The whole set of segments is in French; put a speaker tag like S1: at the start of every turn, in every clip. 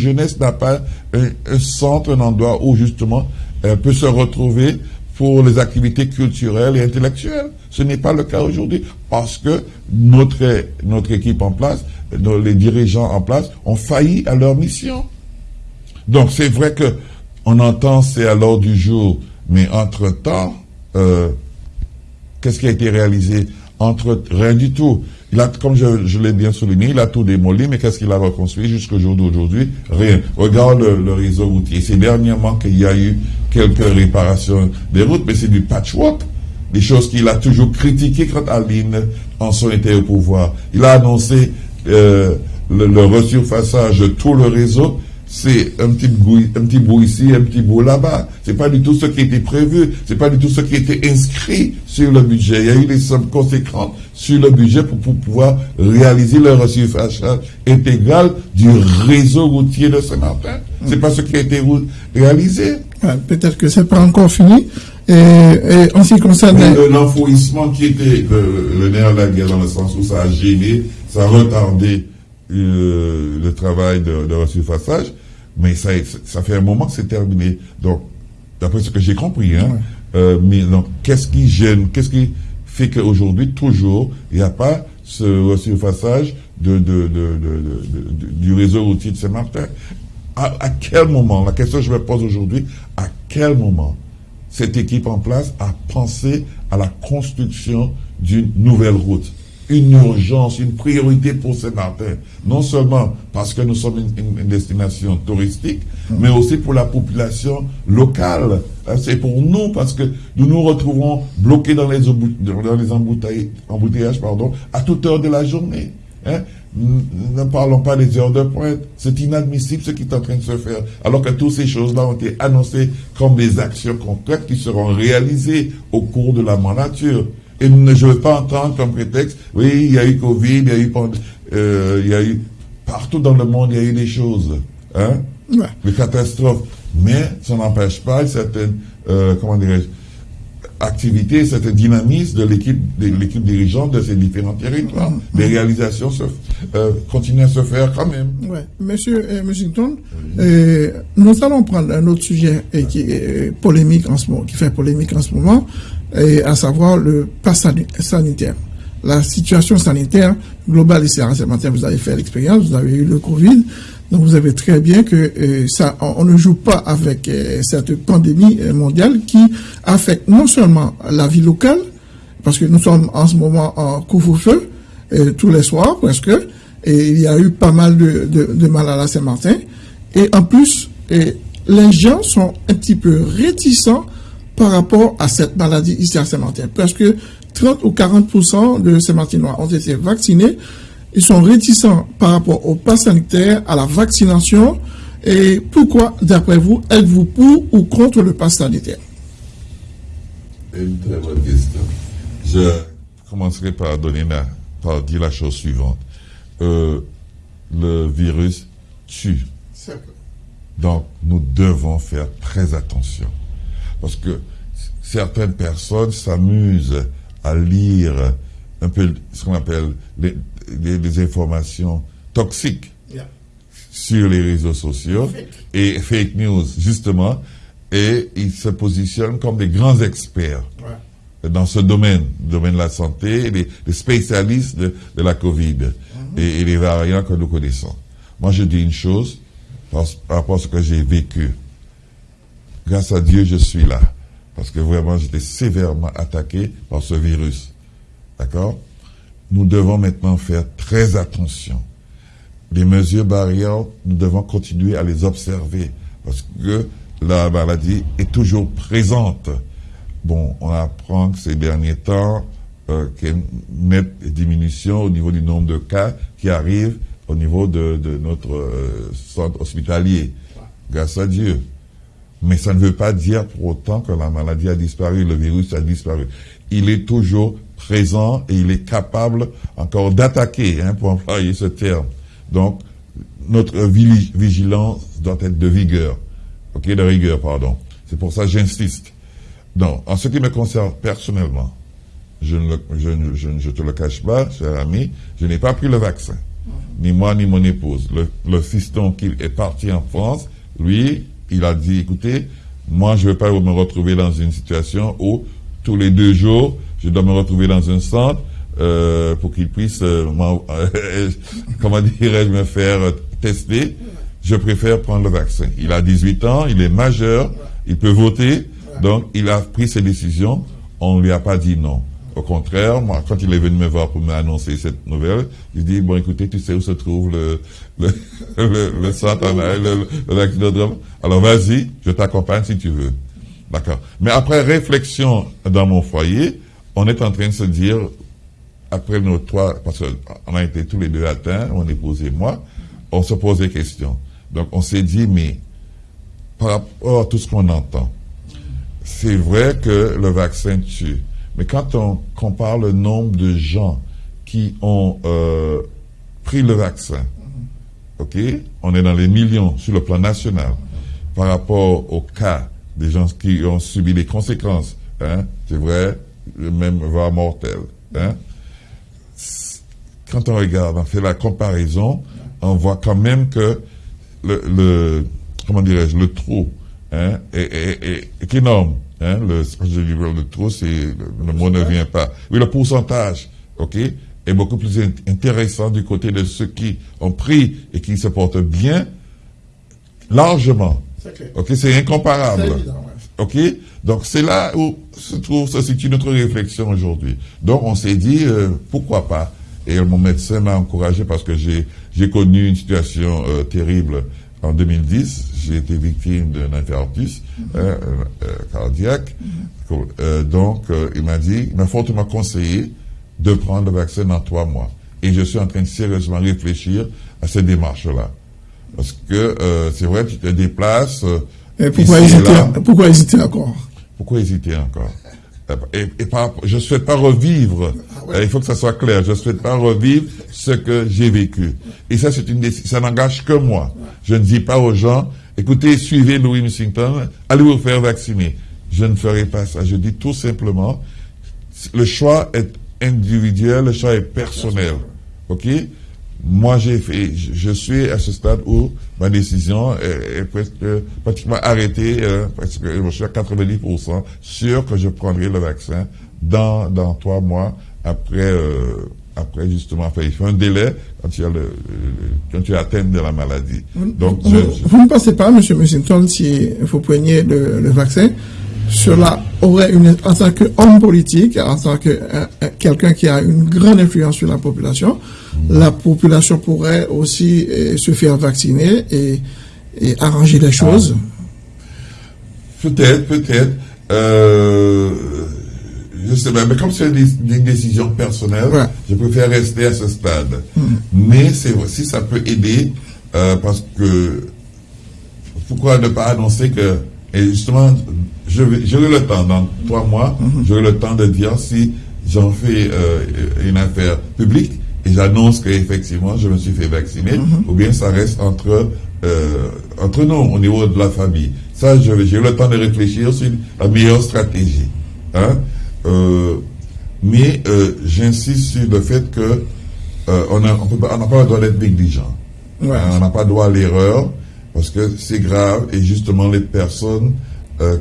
S1: jeunesse n'a pas un, centre, un endroit où justement elle peut se retrouver pour les activités culturelles et intellectuelles. Ce n'est pas le cas aujourd'hui parce que notre, notre équipe en place, les dirigeants en place ont failli à leur mission. Donc c'est vrai que on entend c'est à l'ordre du jour, mais entre-temps, euh, qu'est-ce qui a été réalisé? Entre rien du tout. Comme je, l'ai bien souligné, il a tout démoli, mais qu'est-ce qu'il a reconstruit jusqu'au jour d'aujourd'hui? Rien. Regarde le, réseau routier. C'est dernièrement qu'il y a eu quelques réparations des routes, mais c'est du patchwork. Des choses qu'il a toujours critiquées quand Aline en son été au pouvoir. Il a annoncé euh, le, le resurfaçage de tout le réseau c'est un petit bout, un petit bout ici, un petit bout là-bas. C'est pas du tout ce qui était prévu. C'est pas du tout ce qui était inscrit sur le budget. Il y a eu des sommes conséquentes sur le budget pour, pouvoir réaliser le reçu-fachet intégral du réseau routier de Saint-Martin. C'est pas ce qui a été réalisé.
S2: Peut-être que c'est pas encore fini. Et, en ce qui concerne...
S1: L'enfouissement qui était le, nerf de la guerre dans le sens où ça a gêné, ça a retardé euh, le travail de, de resurfaçage mais ça, ça fait un moment que c'est terminé. Donc, d'après ce que j'ai compris, hein, euh, mais donc, qu'est-ce qui gêne, qu'est-ce qui fait qu'aujourd'hui, toujours, il n'y a pas ce resurfaçage de, de, de, du réseau routier de Saint-Martin? À, à, quel moment, la question que je me pose aujourd'hui, à quel moment cette équipe en place a pensé à la construction d'une nouvelle route? Une urgence, une priorité pour Saint-Martin. Non seulement parce que nous sommes une, destination touristique, mais aussi pour la population locale. Hein, c'est pour nous parce que nous nous retrouvons bloqués dans les, dans les embouteillages, pardon, à toute heure de la journée. Hein. Ne parlons pas des heures de pointe. C'est inadmissible ce qui est en train de se faire. Alors que toutes ces choses-là ont été annoncées comme des actions concrètes qui seront réalisées au cours de la mandature. Et je ne veux pas entendre comme prétexte, oui, il y a eu Covid, il y a eu, euh, il y a eu, partout dans le monde, il y a eu des choses, hein, des catastrophes. Mais ça n'empêche pas certaines, euh, comment dirais-je, activités, cette dynamisme de l'équipe de l'équipe dirigeante de ces différents territoires. Mm-hmm. Les réalisations se, euh, continuent à se faire quand même.
S2: Ouais. Monsieur euh, nous allons prendre un autre sujet qui est polémique en ce moment, qui fait polémique en ce moment et à savoir le pass sanitaire. La situation sanitaire globale ici à matin, vous avez fait l'expérience, vous avez eu le Covid, donc vous savez très bien que euh, ça, on, ne joue pas avec euh, cette pandémie euh, mondiale qui affecte non seulement la vie locale, parce que nous sommes en ce moment en couvre-feu tous les soirs presque, et il y a eu pas mal de, de, de mal à la Saint-Martin, et en plus, les gens sont un petit peu réticents par rapport à cette maladie ici à Saint-Martin. Presque 30 ou 40% de Saint-Martinois ont été vaccinés. Ils sont réticents par rapport au pass sanitaire, à la vaccination. Et pourquoi, d'après vous, êtes-vous pour ou contre le pass sanitaire?
S1: Une très bonne question. Je commencerai par, donner par dire la chose suivante. Euh, le virus tue. Donc, nous devons faire très attention. Parce que certaines personnes s'amusent à lire un peu ce qu'on appelle les, informations toxiques sur les réseaux sociaux et fake news, justement, et ils se positionnent comme des grands experts dans ce domaine, le domaine de la santé, les, spécialistes de, la Covid mhm. et, et, les variants que nous connaissons. Moi, je dis une chose par rapport à ce que j'ai vécu grâce à Dieu, je suis là. Parce que vraiment, j'étais sévèrement attaqué par ce virus. D'accord? Nous devons maintenant faire très attention. Les mesures barrières, nous devons continuer à les observer. Parce que la maladie est toujours présente. Bon, on apprend que ces derniers temps, euh, qu'il y a une diminution au niveau du nombre de cas qui arrivent au niveau de, notre euh, centre hospitalier. Grâce à Dieu. Mais ça ne veut pas dire pour autant que la maladie a disparu, le virus a disparu. Il est toujours présent et il est capable encore d'attaquer, hein, pour employer ce terme. Donc, notre vigilance doit être de vigueur. Ok, de rigueur, pardon. C'est pour ça que j'insiste. Donc, en ce qui me concerne personnellement, je ne, je, je, je te le cache pas, cher ami, je n'ai pas pris le vaccin. Ni moi, ni mon épouse. Le, le fiston qui est parti en France, lui, il a dit, écoutez, moi, je ne veux pas me retrouver dans une situation où tous les deux jours, je dois me retrouver dans un centre euh, pour qu'il puisse, euh, dirais-je, me faire tester. Je préfère prendre le vaccin. Il a 18 ans, il est majeur, il peut voter, donc il a pris ses décisions. On ne lui a pas dit non. Au contraire, moi, quand il est venu me voir pour m'annoncer cette nouvelle, il dit, bon, écoutez, tu sais où se trouve le, le, le, le centre, le, Alors vas-y, je t'accompagne si tu veux. D'accord. Mais après réflexion dans mon foyer, on est en train de se dire, après nos trois, parce qu'on a été tous les deux atteints, mon épouse et moi, on se pose des questions. Donc on s'est dit, mais par rapport à tout ce qu'on entend, c'est vrai que le vaccin tue. Mais quand on compare le nombre de gens qui ont euh, pris le vaccin, ok, on est dans les millions sur le plan national par rapport au cas des gens qui ont subi les conséquences, hein, c'est vrai, même voire mortel. Hein. Quand on regarde, on fait la comparaison, on voit quand même que le, le comment dirais-je, le trou hein, est, est énorme. Hein, le, je dis le trop, c'est, le, mot ne vient pas. Oui, le pourcentage, ok, est beaucoup plus intéressant du côté de ceux qui ont pris et qui se portent bien, largement. Ok, c'est incomparable. Ok, donc c'est là où se trouve, se situe notre réflexion aujourd'hui. Donc on s'est dit, euh, pourquoi pas Et mon médecin m'a encouragé parce que j'ai, j'ai connu une situation euh, terrible en 2010, j'ai été victime d'un infarctus hein, euh, euh, cardiaque. Euh, donc, il m'a dit, il m'a fortement conseillé de prendre le vaccin dans trois mois. Et je suis en train de sérieusement réfléchir à cette démarche-là. Parce que c'est vrai, tu te déplaces.
S2: Et pourquoi, hésiter, pourquoi hésiter encore?
S1: Pourquoi hésiter encore? Et, je ne souhaite pas revivre, ah il faut que ça soit clair, je ne souhaite pas revivre ce que j'ai vécu. Et ça, c'est une décision, ça n'engage que moi. Je ne dis pas aux gens, écoutez, suivez Louis Missington, allez vous faire vacciner. Je ne ferai pas ça. Je dis tout simplement, le choix est individuel, le choix est personnel. OK? Moi, j'ai fait, je suis à ce stade où ma décision est, presque pratiquement arrêtée, euh, parce que je suis à 90% sûr que je prendrai le vaccin dans, dans trois mois après, euh, après justement, enfin, il faut un délai quand tu as le, quand tu atteint de la maladie.
S2: Donc, vous, ne pensez pas, M. Mussington, si vous preniez le, le vaccin, cela aurait une, en tant qu'homme politique, en tant que euh, quelqu'un qui a une grande influence sur la population, la population pourrait aussi euh, se faire vacciner et, arranger les choses?
S1: Ah. Peut-être, peut-être. Euh, je sais pas, mais comme c'est une, décision personnelle, je préfère rester à ce stade. Hmm. Mais c'est si ça peut aider, euh, parce que pourquoi ne pas annoncer que, et justement, j'aurai le temps, dans trois mois, hmm. j'aurai le temps de dire si j'en fais une affaire publique et j'annonce qu'effectivement je me suis fait vacciner, ou bien ça reste entre, euh, entre nous, au niveau de la famille. Ça, j'ai eu le temps de réfléchir sur la meilleure stratégie. Hein? Euh, mais euh, j'insiste sur le fait que on n'a pas le droit d'être négligent. On n'a pas le droit à l'erreur parce que c'est grave et justement les personnes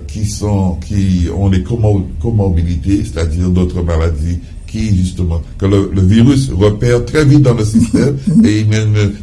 S1: qui sont qui ont des comorbidités, c'est-à-dire d'autres maladies qui, justement, que le, virus repère très vite dans le système et il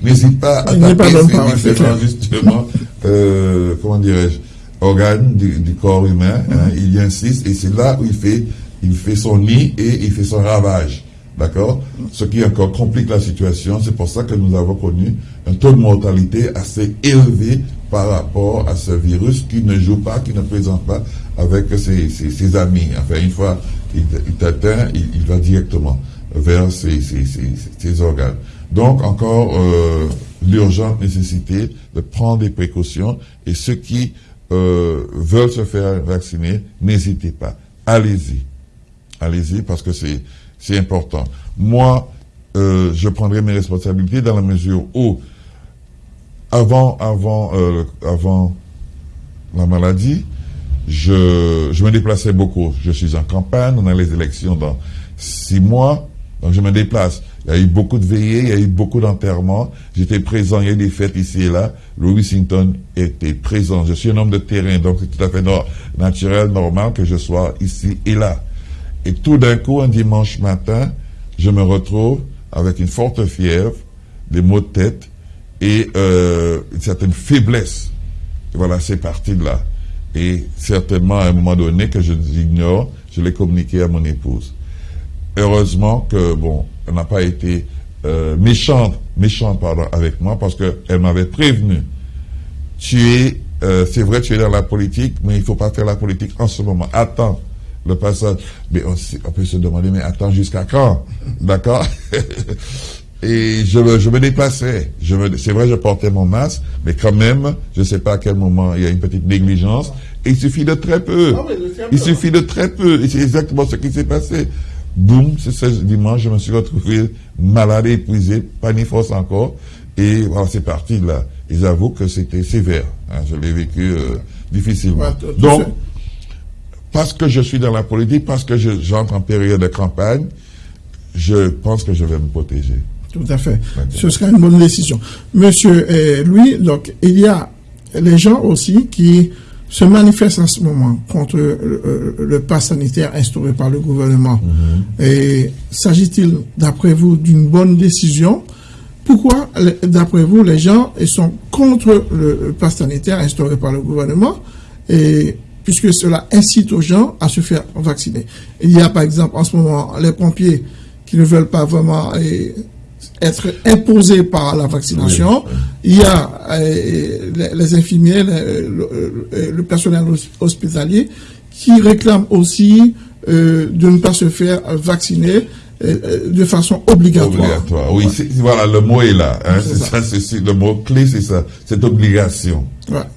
S1: n'hésite pas à attaquer ces justement, euh, comment dirais-je, organes du, corps humain. Hein, mm-hmm. il y insiste et c'est là où il fait, il fait son nid et il fait son ravage. D'accord? Ce qui encore complique la situation. C'est pour ça que nous avons connu un taux de mortalité assez élevé par rapport à ce virus qui ne joue pas, qui ne présente pas avec ses, ses amis. Enfin, une fois il, t'atteint, il, va directement vers ses, organes. Donc, encore euh, l'urgente nécessité de prendre des précautions et ceux qui euh, veulent se faire vacciner, n'hésitez pas. Allez-y. Allez-y parce que c'est important. Moi, euh, je prendrai mes responsabilités dans la mesure où, avant, avant, avant la maladie, je, je me déplaçais beaucoup. Je suis en campagne, on a les élections dans six mois. Donc je me déplace. Il y a eu beaucoup de veillées, il y a eu beaucoup d'enterrements. J'étais présent, il y a eu des fêtes ici et là. Louis Wissington était présent. Je suis un homme de terrain, donc c'est tout à fait naturel, normal que je sois ici et là. Et tout d'un coup, un dimanche matin, je me retrouve avec une forte fièvre, des maux de tête et euh, une certaine faiblesse. voilà, c'est parti de là. Et certainement, à un moment donné, que je ignore, je l'ai communiqué à mon épouse. Heureusement que, bon, elle n'a pas été euh, méchante, méchante, avec moi, parce qu'elle m'avait prévenu. Tu es, euh, c'est vrai, tu es dans la politique, mais il ne faut pas faire la politique en ce moment. Attends le passage. Mais on, peut se demander, mais attends jusqu'à quand? D'accord? Et je, je me déplaçais. c'est vrai, je portais mon masque, mais quand même, je ne sais pas à quel moment il y a une petite négligence. Et il suffit de très peu. Il suffit de très peu. Et c'est exactement ce qui s'est passé. Boum, ce dimanche, je me suis retrouvé malade, épuisé, pas ni force encore. Et voilà, c'est parti là. Ils avouent que c'était sévère. Hein. je l'ai vécu euh, difficilement. Donc, parce que je suis dans la politique, parce que j'entre en période de campagne, je pense que je vais me protéger.
S2: Tout à fait. Ce sera une bonne décision. Monsieur eh, Louis, donc, il y a les gens aussi qui se manifestent en ce moment contre le, le pass sanitaire instauré par le gouvernement. Et s'agit-il, d'après vous, d'une bonne décision? Pourquoi, d'après vous, les gens sont contre le pass sanitaire instauré par le gouvernement? Et puisque cela incite aux gens à se faire vacciner. Il y a par exemple en ce moment les pompiers qui ne veulent pas vraiment eh, être imposés par la vaccination. Il y a eh, les, infirmiers, le, personnel hospitalier qui réclament aussi euh, de ne pas se faire vacciner de façon obligatoire.
S1: Obligatoire, oui. Voilà, le mot est là. Hein. c'est le mot clé, c'est ça. Cette obligation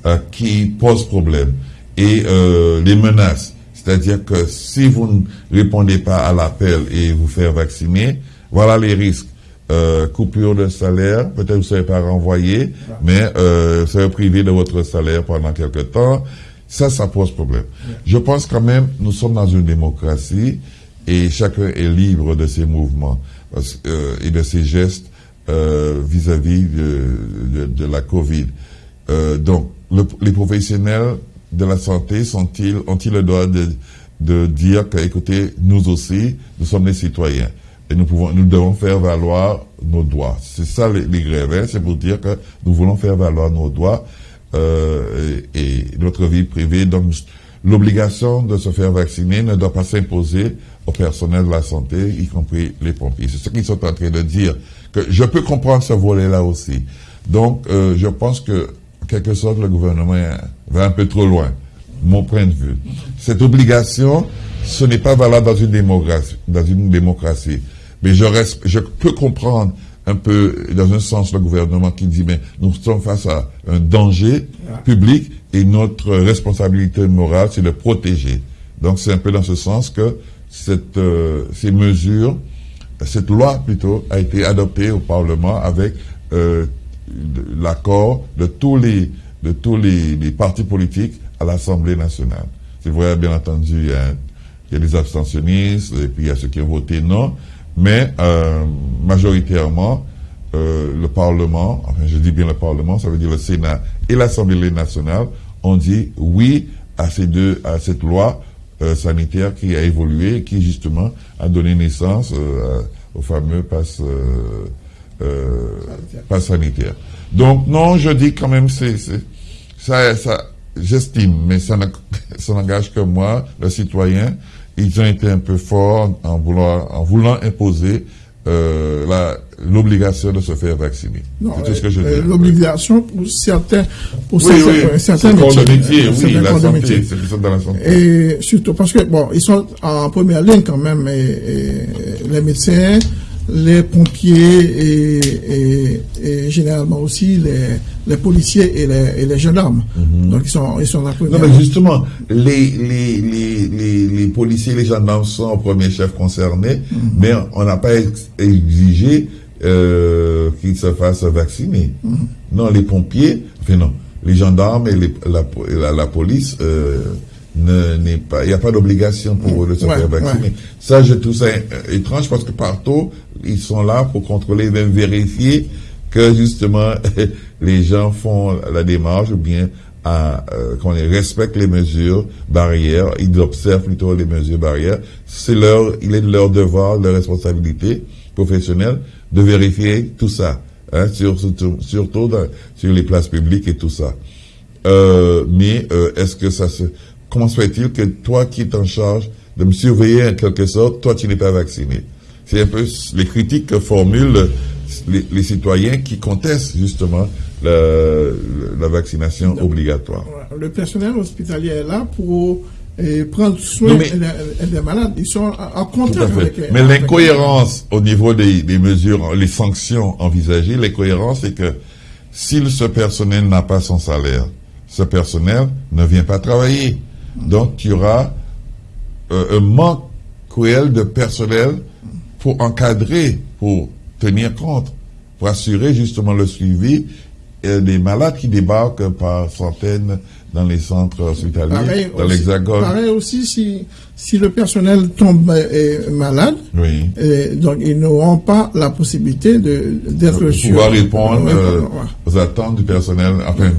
S1: euh, qui pose problème et euh, les menaces. C'est-à-dire que si vous ne répondez pas à l'appel et vous faire vacciner, voilà les risques. Euh, coupure de salaire, peut-être vous ne serez pas renvoyé, mais euh, vous serez privé de votre salaire pendant quelque temps. Ça, ça pose problème. Je pense quand même, nous sommes dans une démocratie et chacun est libre de ses mouvements euh, et de ses gestes euh, vis-à-vis de, de, de, la Covid. Euh, donc, le, les professionnels de la santé sont-ils, ont-ils le droit de, de dire que, écoutez, nous aussi, nous sommes des citoyens et nous pouvons, nous devons faire valoir nos droits. C'est ça les, grèves, hein. c'est pour dire que nous voulons faire valoir nos droits euh, et, notre vie privée. Donc, l'obligation de se faire vacciner ne doit pas s'imposer au personnel de la santé, y compris les pompiers. C'est ce qu'ils sont en train de dire. Que je peux comprendre ce volet-là aussi. Donc, euh, je pense que quelque sorte, le gouvernement va un peu trop loin, mon point de vue. Cette obligation, ce n'est pas valable dans une démocratie. Dans une démocratie. Mais je, reste, je peux comprendre un peu, dans un sens, le gouvernement qui dit, mais nous sommes face à un danger public et notre responsabilité morale, c'est de protéger. Donc c'est un peu dans ce sens que cette, euh, ces mesures, cette loi plutôt, a été adoptée au Parlement avec euh, l'accord de tous les de tous les, partis politiques à l'Assemblée nationale. C'est vrai, bien entendu, il y, a, il des abstentionnistes et puis il y a ceux qui ont voté non, mais euh, majoritairement, euh, le Parlement, enfin je dis bien le Parlement, ça veut dire le Sénat et l'Assemblée nationale, ont dit oui à ces deux, à cette loi euh, sanitaire qui a évolué, qui justement a donné naissance au fameux passe euh, pas sanitaire. Donc non, je dis quand même, c'est ça, ça j'estime, mais ça n'engage que moi, le citoyen. Ils ont été un peu forts en voulant, en voulant imposer euh, l'obligation de se faire vacciner.
S2: C'est tout ce que je dis. L'obligation pour certains, pour
S1: oui, certains, oui. certains métiers. oui, la santé, c'est sont dans la santé.
S2: Et surtout parce que bon, ils sont en première ligne quand même, et les médecins, les pompiers et, et, généralement aussi les, les policiers et les, et les gendarmes. Mhm. Donc ils sont, ils sont la
S1: Non, mais justement, les, les, les, les, policiers et les gendarmes sont au premier chef concernés, mhm. mais on n'a pas exigé euh, qu'ils se fassent vacciner. Mhm. Non, les pompiers, enfin non, les gendarmes et la, la, police, euh, n'est pas, il n'y a pas d'obligation pour eux de se faire vacciner. Ça, je trouve ça étrange parce que partout, ils sont là pour contrôler, même vérifier que justement les gens font la démarche ou bien à, euh, qu'on respecte les mesures barrières, ils observent plutôt les mesures barrières. C'est leur, il est de leur devoir, de leur responsabilité professionnelle de vérifier tout ça, hein, surtout, surtout sur les places publiques et tout ça. Euh, mais euh, est-ce que ça se... Comment se fait-il que toi qui es en charge de me surveiller en quelque sorte, toi tu n'es pas vacciné? C'est un peu les critiques que formulent les, citoyens qui contestent justement la, vaccination obligatoire.
S2: Le personnel hospitalier est là pour euh, prendre soin des malades. Ils sont en contact avec
S1: Mais l'incohérence au niveau des, des, mesures, les sanctions envisagées, l'incohérence c'est que si ce personnel n'a pas son salaire, ce personnel ne vient pas travailler. Donc, tu auras euh, un manque cruel de personnel pour encadrer, pour tenir compte, pour assurer justement le suivi des malades qui débarquent par centaines dans les centres hospitaliers, dans l'Hexagone.
S2: Pareil aussi si, si le personnel tombe euh, malade,
S1: oui.
S2: donc ils n'auront pas la possibilité d'être
S1: sur... Pouvoir répondre euh, aux attentes du personnel, enfin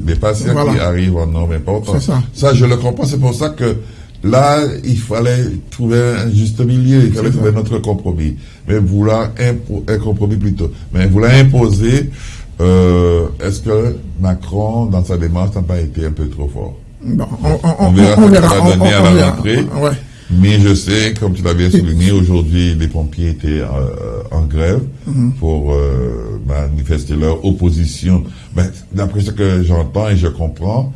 S1: des patients qui arrivent en nombre important.
S2: Ça.
S1: ça, je le comprends, c'est pour ça que là, il fallait trouver un juste milieu, il fallait trouver notre compromis. Mais vouloir un compromis plutôt, mais vouloir imposer euh, est-ce que Macron, dans sa démarche, n'a pas été un peu trop fort?
S2: On, verra ce
S1: va donner à la rentrée. Mais je sais, comme tu l'avais souligné, aujourd'hui, les pompiers étaient euh, en grève mhm. pour euh, manifester leur opposition. Mais d'après ce que j'entends et je comprends,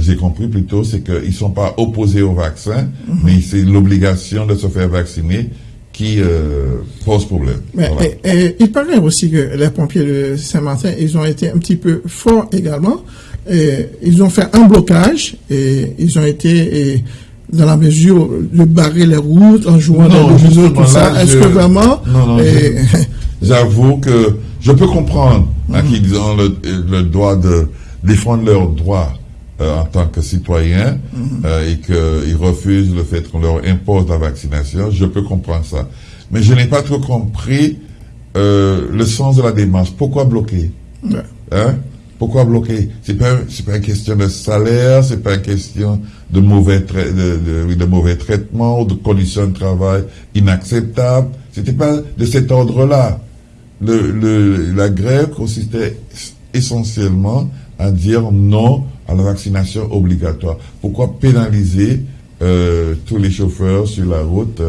S1: j'ai compris plutôt, c'est qu'ils ne sont pas opposés au vaccin, mhm. mais c'est l'obligation de se faire vacciner qui euh, pose problème.
S2: Mais, il paraît aussi que les pompiers de Saint-Martin, ils ont été un petit peu forts également. Et ils ont fait un blocage et ils ont été dans la mesure de barrer les routes en jouant dans le tout ça. Est-ce que vraiment...
S1: Non, non, j'avoue que je peux comprendre hein, mhm. qu'ils ont le, le droit de défendre leurs droits euh, en tant que citoyen mhm. euh, et qu'ils refusent le fait qu'on leur impose la vaccination, je peux comprendre ça. Mais je n'ai pas trop compris euh, le sens de la démarche. Pourquoi bloquer? Hein? Pourquoi bloquer? C'est pas c'est pas une question de salaire, c'est pas une question de mauvais de, de, mauvais traitement ou de conditions de travail inacceptables. C'était pas de cet ordre-là. Le, le, la grève consistait essentiellement à dire non à la vaccination obligatoire. Pourquoi pénaliser euh, tous les chauffeurs sur la route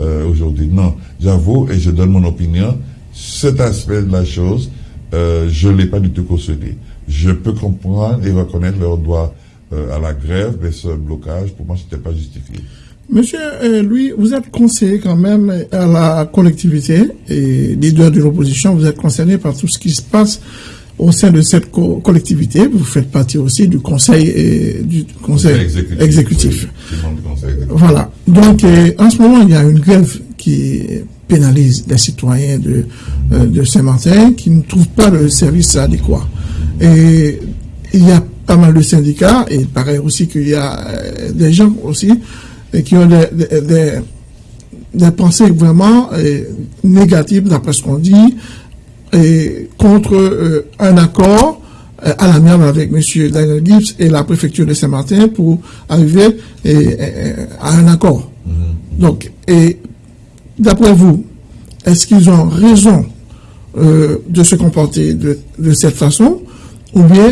S1: euh, aujourd'hui? Non, j'avoue et je donne mon opinion. Cet aspect de la chose, euh, je ne l'ai pas du tout cautionné. Je peux comprendre et reconnaître leur droit à la grève, mais ce blocage, pour moi, ce n'était pas justifié.
S2: Monsieur Louis, vous êtes conseiller quand même à la collectivité et leader de l'opposition. Vous êtes concerné par tout ce qui se passe au sein de cette collectivité, vous faites partie aussi du conseil, et, du conseil, exécutif. Voilà. Donc, en ce moment, il y a une grève qui pénalise les citoyens de, euh, de Saint-Martin qui ne trouvent pas le service adéquat. Et il y a pas mal de syndicats, et il paraît aussi qu'il y a euh, des gens aussi qui ont des, des, des pensées vraiment euh, négatives d'après ce qu'on dit, et contre euh, un accord euh, à la merde avec M. Daniel Gibbs et la préfecture de Saint-Martin pour arriver à un accord. Mm-hmm. Donc, et d'après vous, est-ce qu'ils ont raison euh, de se comporter de, cette façon ou bien,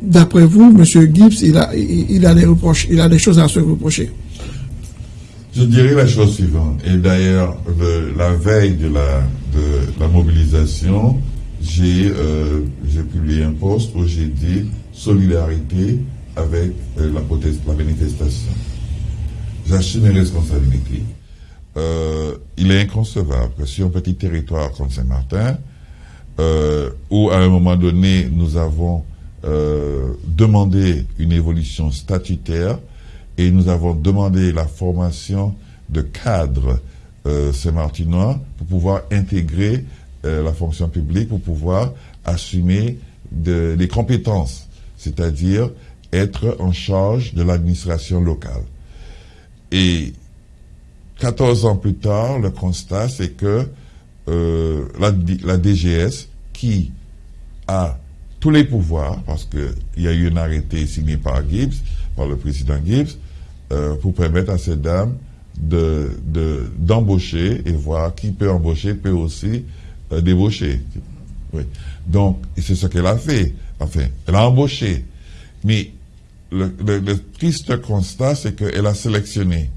S2: d'après vous, M. Gibbs, il a, il, a des reproches, il a des choses à se reprocher?
S1: Je dirais la chose suivante. Et d'ailleurs, la veille de la, de la mobilisation, j'ai euh, publié un post où j'ai dit solidarité avec euh, la, proteste, la manifestation. J'assume mes responsabilités. Euh, il est inconcevable que sur un petit territoire comme Saint-Martin, euh, où à un moment donné nous avons euh, demandé une évolution statutaire, et nous avons demandé la formation de cadres euh, saint-martinois pour pouvoir intégrer euh, la fonction publique, pour pouvoir assumer des compétences, c'est-à-dire être en charge de l'administration locale. Et 14 ans plus tard, le constat, c'est que euh, la, la, DGS, qui a tous les pouvoirs, parce qu'il y a eu un arrêté signé par Gibbs, par le président Gibbs, euh, pour permettre à ces dames d'embaucher de, et voir qui peut embaucher peut aussi euh, débaucher. Oui. Donc, c'est ce qu'elle a fait. Enfin, elle a embauché. Mais le, triste constat, c'est qu'elle a sélectionné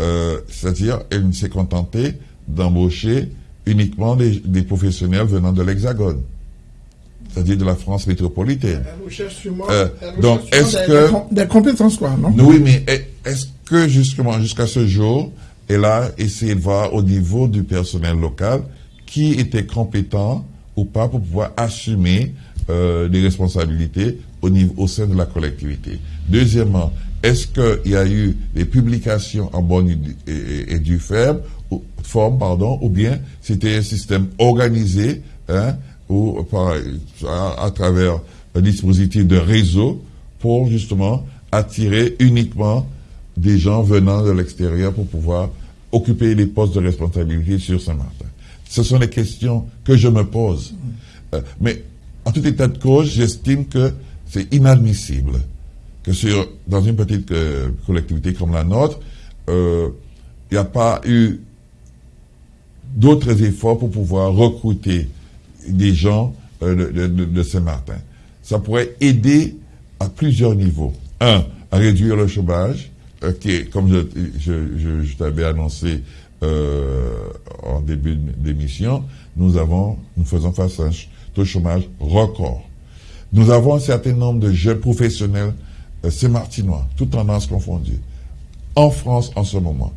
S1: euh, c'est-à-dire elle s'est contentée d'embaucher uniquement des, professionnels venant de l'Hexagone, c'est-à-dire de la France métropolitaine.
S2: Euh, donc, est-ce que des, compétences quoi, non?
S1: Oui, mais est-ce que justement jusqu'à ce jour, elle a essayé de voir au niveau du personnel local qui était compétent ou pas pour pouvoir assumer euh, des responsabilités au, niveau, au sein de la collectivité? Deuxièmement, est-ce qu'il y a eu des publications en bonne et, due forme, ou, forme pardon, ou bien c'était un système organisé hein, ou par, à, travers un dispositif de réseau pour justement attirer uniquement des gens venant de l'extérieur pour pouvoir occuper les postes de responsabilité sur Saint-Martin. Ce sont les questions que je me pose. Euh, mais en tout état de cause, j'estime que c'est inadmissible que sur, dans une petite euh, collectivité comme la nôtre, euh, il n'y a pas eu d'autres efforts pour pouvoir recruter des gens euh, de, Saint-Martin. Ça pourrait aider à plusieurs niveaux. Un, à réduire le chômage, qui est, comme je, t'avais annoncé en début d'émission, nous avons, nous faisons face à un taux de chômage record. Nous avons un certain nombre de jeunes professionnels euh, c'est martinois, toutes tendances confondues, en France en ce moment.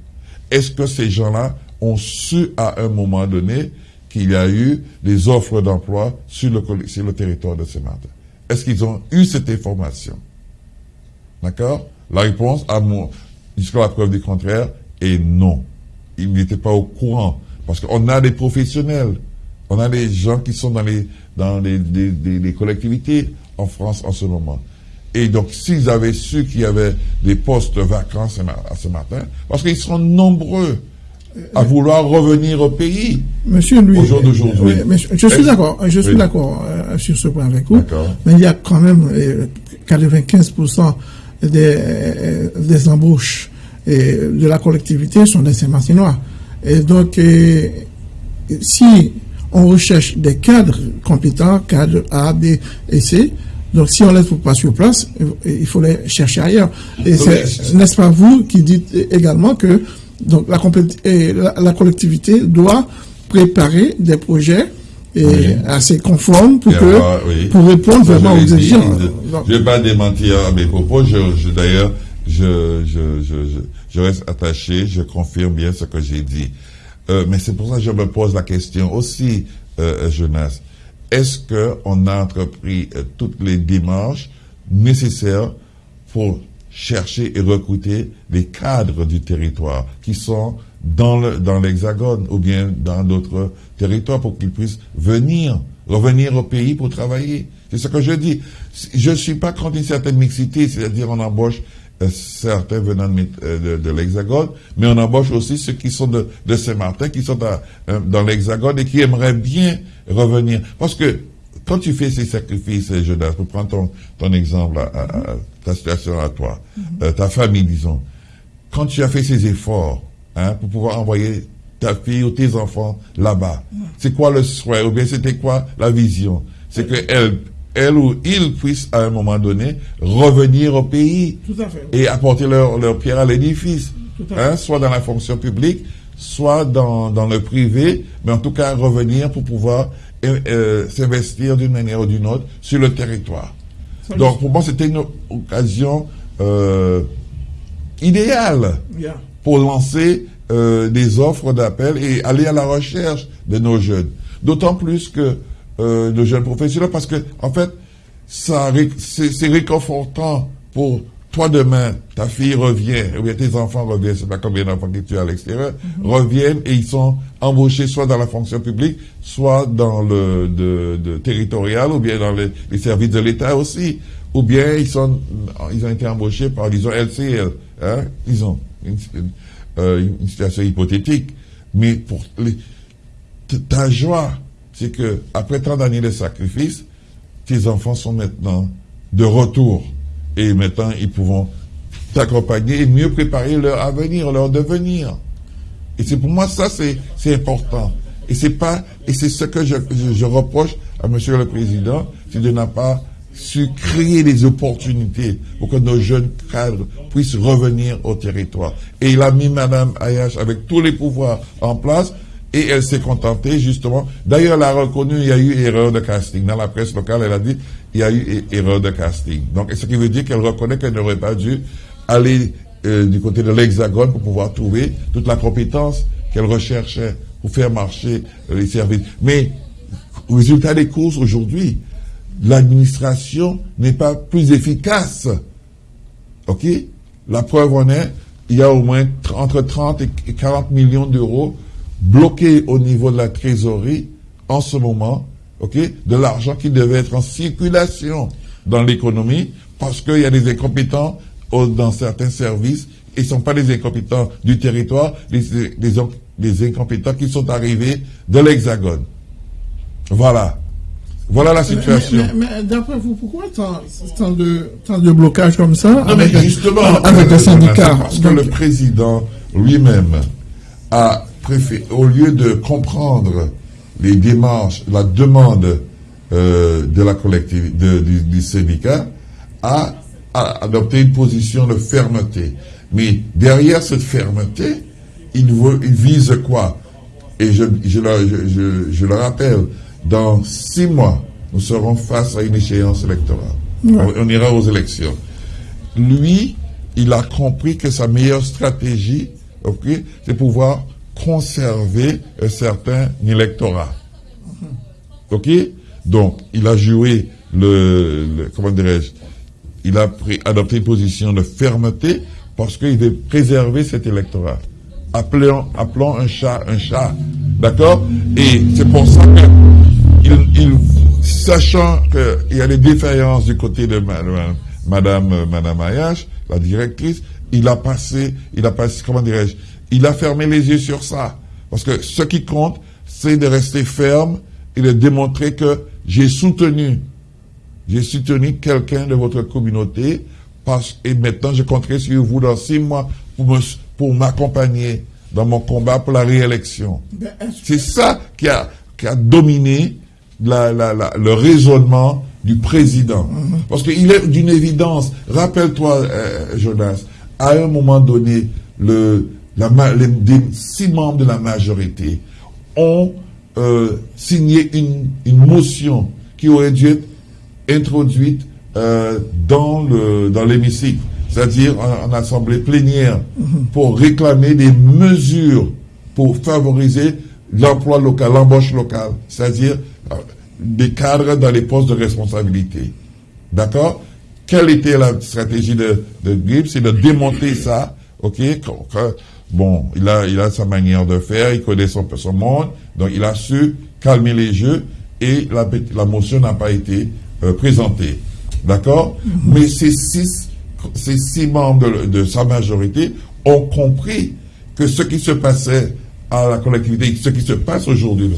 S1: Est-ce que ces gens-là ont su à un moment donné qu'il y a eu des offres d'emploi sur le, sur le territoire de Saint-Martin Est-ce qu'ils ont eu cette information? D'accord? La réponse, à mon, jusqu'à la preuve du contraire, est non. Ils n'étaient pas au courant. Parce qu'on a des professionnels, on a des gens qui sont dans les, dans les collectivités en France en ce moment. Et donc, s'ils avaient su qu'il y avait des postes vacants ce matin, parce qu'ils sont nombreux à vouloir revenir au pays.
S2: Monsieur Louis, aujourd'hui. je suis d'accord, je suis d'accord euh, sur ce point avec vous. Mais il y a quand même 95% euh, des, euh, des embauches de la collectivité sont des Saint-Martinois. Et donc, si on recherche des cadres compétents, cadres A, B et C, donc, si on ne les trouve pas sur place, il faut les chercher ailleurs. Et n'est-ce pas vous qui dites également que donc, la, la, collectivité doit préparer des projets assez conformes pour, que, pour répondre vraiment aux exigences.
S1: Je ne vais pas démentir à mes propos. Je, d'ailleurs, je, je, je, reste attaché, je confirme bien ce que j'ai dit. Euh, mais c'est pour ça que je me pose la question aussi, euh, Jonas est-ce qu'on a entrepris euh, toutes les démarches nécessaires pour chercher et recruter les cadres du territoire qui sont dans l'hexagone ou bien dans d'autres territoires pour qu'ils puissent venir, revenir au pays pour travailler. C'est ce que je dis. Je ne suis pas contre une certaine mixité, c'est-à-dire on embauche euh, certains venant de, l'Hexagone, mais on embauche aussi ceux qui sont de, Saint-Martin, qui sont euh, dans, l'Hexagone et qui aimeraient bien revenir. Parce que quand tu fais ces sacrifices, Jonas, pour prendre ton, exemple, ta situation à toi, mhm. ta famille, disons, quand tu as fait ces efforts hein, pour pouvoir envoyer ta fille ou tes enfants là-bas, c'est quoi le souhait? Ou bien c'était quoi la vision? C'est qu'elle elle ou ils puissent à un moment donné revenir au pays et apporter leur, leur pierre à l'édifice, hein, soit dans la fonction publique, soit dans, dans le privé, mais en tout cas revenir pour pouvoir euh, euh, s'investir d'une manière ou d'une autre sur le territoire. Donc pour moi c'était une occasion euh, idéale pour lancer des offres d'appel et aller à la recherche de nos jeunes. D'autant plus que euh, de jeunes professionnels parce que, en fait, ça, c'est réconfortant pour toi demain, ta fille revient, ou bien tes enfants reviennent, c'est pas combien d'enfants que tu as à l'extérieur, mhm. reviennent et ils sont embauchés soit dans la fonction publique, soit dans le de, territorial, ou bien dans les, services de l'État aussi, ou bien ils, sont, ils ont été embauchés par, disons, LCL. Hein, ils ont une, euh, une, situation hypothétique. Mais pour les, ta joie, c'est que après tant d'années de sacrifice, tes enfants sont maintenant de retour. Et maintenant, ils pourront t'accompagner et mieux préparer leur avenir, leur devenir. Et c'est pour moi, ça, c'est important. Et c'est pas, et c'est ce que je, je, reproche à Monsieur le Président, c'est de n'a pas su créer des opportunités pour que nos jeunes cadres puissent revenir au territoire. Et il a mis Madame Ayash avec tous les pouvoirs en place et elle s'est contentée justement. D'ailleurs, elle a reconnu il y a eu erreur de casting. Dans la presse locale, elle a dit il y a eu erreur de casting. Donc, ce qui veut dire qu'elle reconnaît qu'elle n'aurait pas dû aller euh, du côté de l'Hexagone pour pouvoir trouver toute la compétence qu'elle recherchait pour faire marcher euh, les services. Mais, résultat des courses aujourd'hui, l'administration n'est pas plus efficace. OK? La preuve en est, il y a au moins entre 30 et 40 millions d'euros bloqués au niveau de la trésorerie en ce moment, OK? De l'argent qui devait être en circulation dans l'économie parce qu'il y a des incompétents dans certains services et ne sont pas des incompétents du territoire, des, incompétents qui sont arrivés de l'Hexagone. Voilà. Voilà la situation.
S2: Mais, d'après vous, pourquoi tant, de, tant de blocages comme ça
S1: avec, justement, avec les syndicats Parce que le président lui-même a préféré, au lieu de comprendre les démarches, la demande euh, de la collectivité, du, du syndicat, a a adopté une position de fermeté. Mais derrière cette fermeté, il, vise quoi? Et je, je, le, je, le rappelle, dans six mois, nous serons face à une échéance électorale. On, ira aux élections. Lui, il a compris que sa meilleure stratégie, ok, c'est pouvoir conserver un certain électorat. Ok? Donc, il a joué le, comment dirais-je, il a pris, adopté une position de fermeté parce qu'il veut préserver cet électorat. Appelons, appelons un chat un chat. D'accord? Et c'est pour ça que, il, sachant qu'il y a des défaillances du côté de madame, madame, madame Ayash, la directrice, il a passé, il a passé, comment dirais-je, il a fermé les yeux sur ça. Parce que ce qui compte, c'est de rester ferme et de démontrer que j'ai soutenu j'ai soutenu quelqu'un de votre communauté parce, et maintenant je compterai sur vous dans six mois pour, pour m'accompagner dans mon combat pour la réélection. Ben, C'est ça qui a, qui a dominé la, la, le raisonnement du président. Mhm. Parce qu'il est d'une évidence, rappelle-toi, euh, Jonas, à un moment donné, le, les, six membres de la majorité ont euh, signé une, une motion qui aurait dû être introduite euh, dans le dans l'hémicycle, c'est-à-dire en, assemblée plénière, pour réclamer des mesures pour favoriser l'emploi local, l'embauche locale, c'est-à-dire euh, des cadres dans les postes de responsabilité. D'accord? Quelle était la stratégie de, de C'est de démonter ça, ok? Bon, il a, il a sa manière de faire, il connaît son, son monde, donc il a su calmer les jeux et la, la motion n'a pas été euh, présenté. D'accord? Mais ces six, ces six membres de, sa majorité ont compris que ce qui se passait à la collectivité, ce qui se passe aujourd'hui,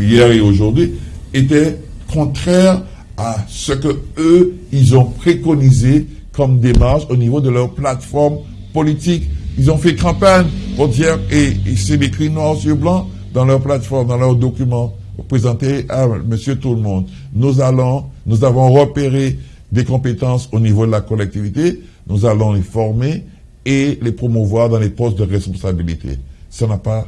S1: hier et aujourd'hui, était contraire à ce que eux, ils ont préconisé comme démarche au niveau de leur plateforme politique. Ils ont fait campagne pour dire, et, et c'est écrit noir sur blanc dans leur plateforme, dans leurs documents présenter à monsieur tout le monde. Nous allons, nous avons repéré des compétences au niveau de la collectivité, nous allons les former et les promouvoir dans les postes de responsabilité. Ça n'a pas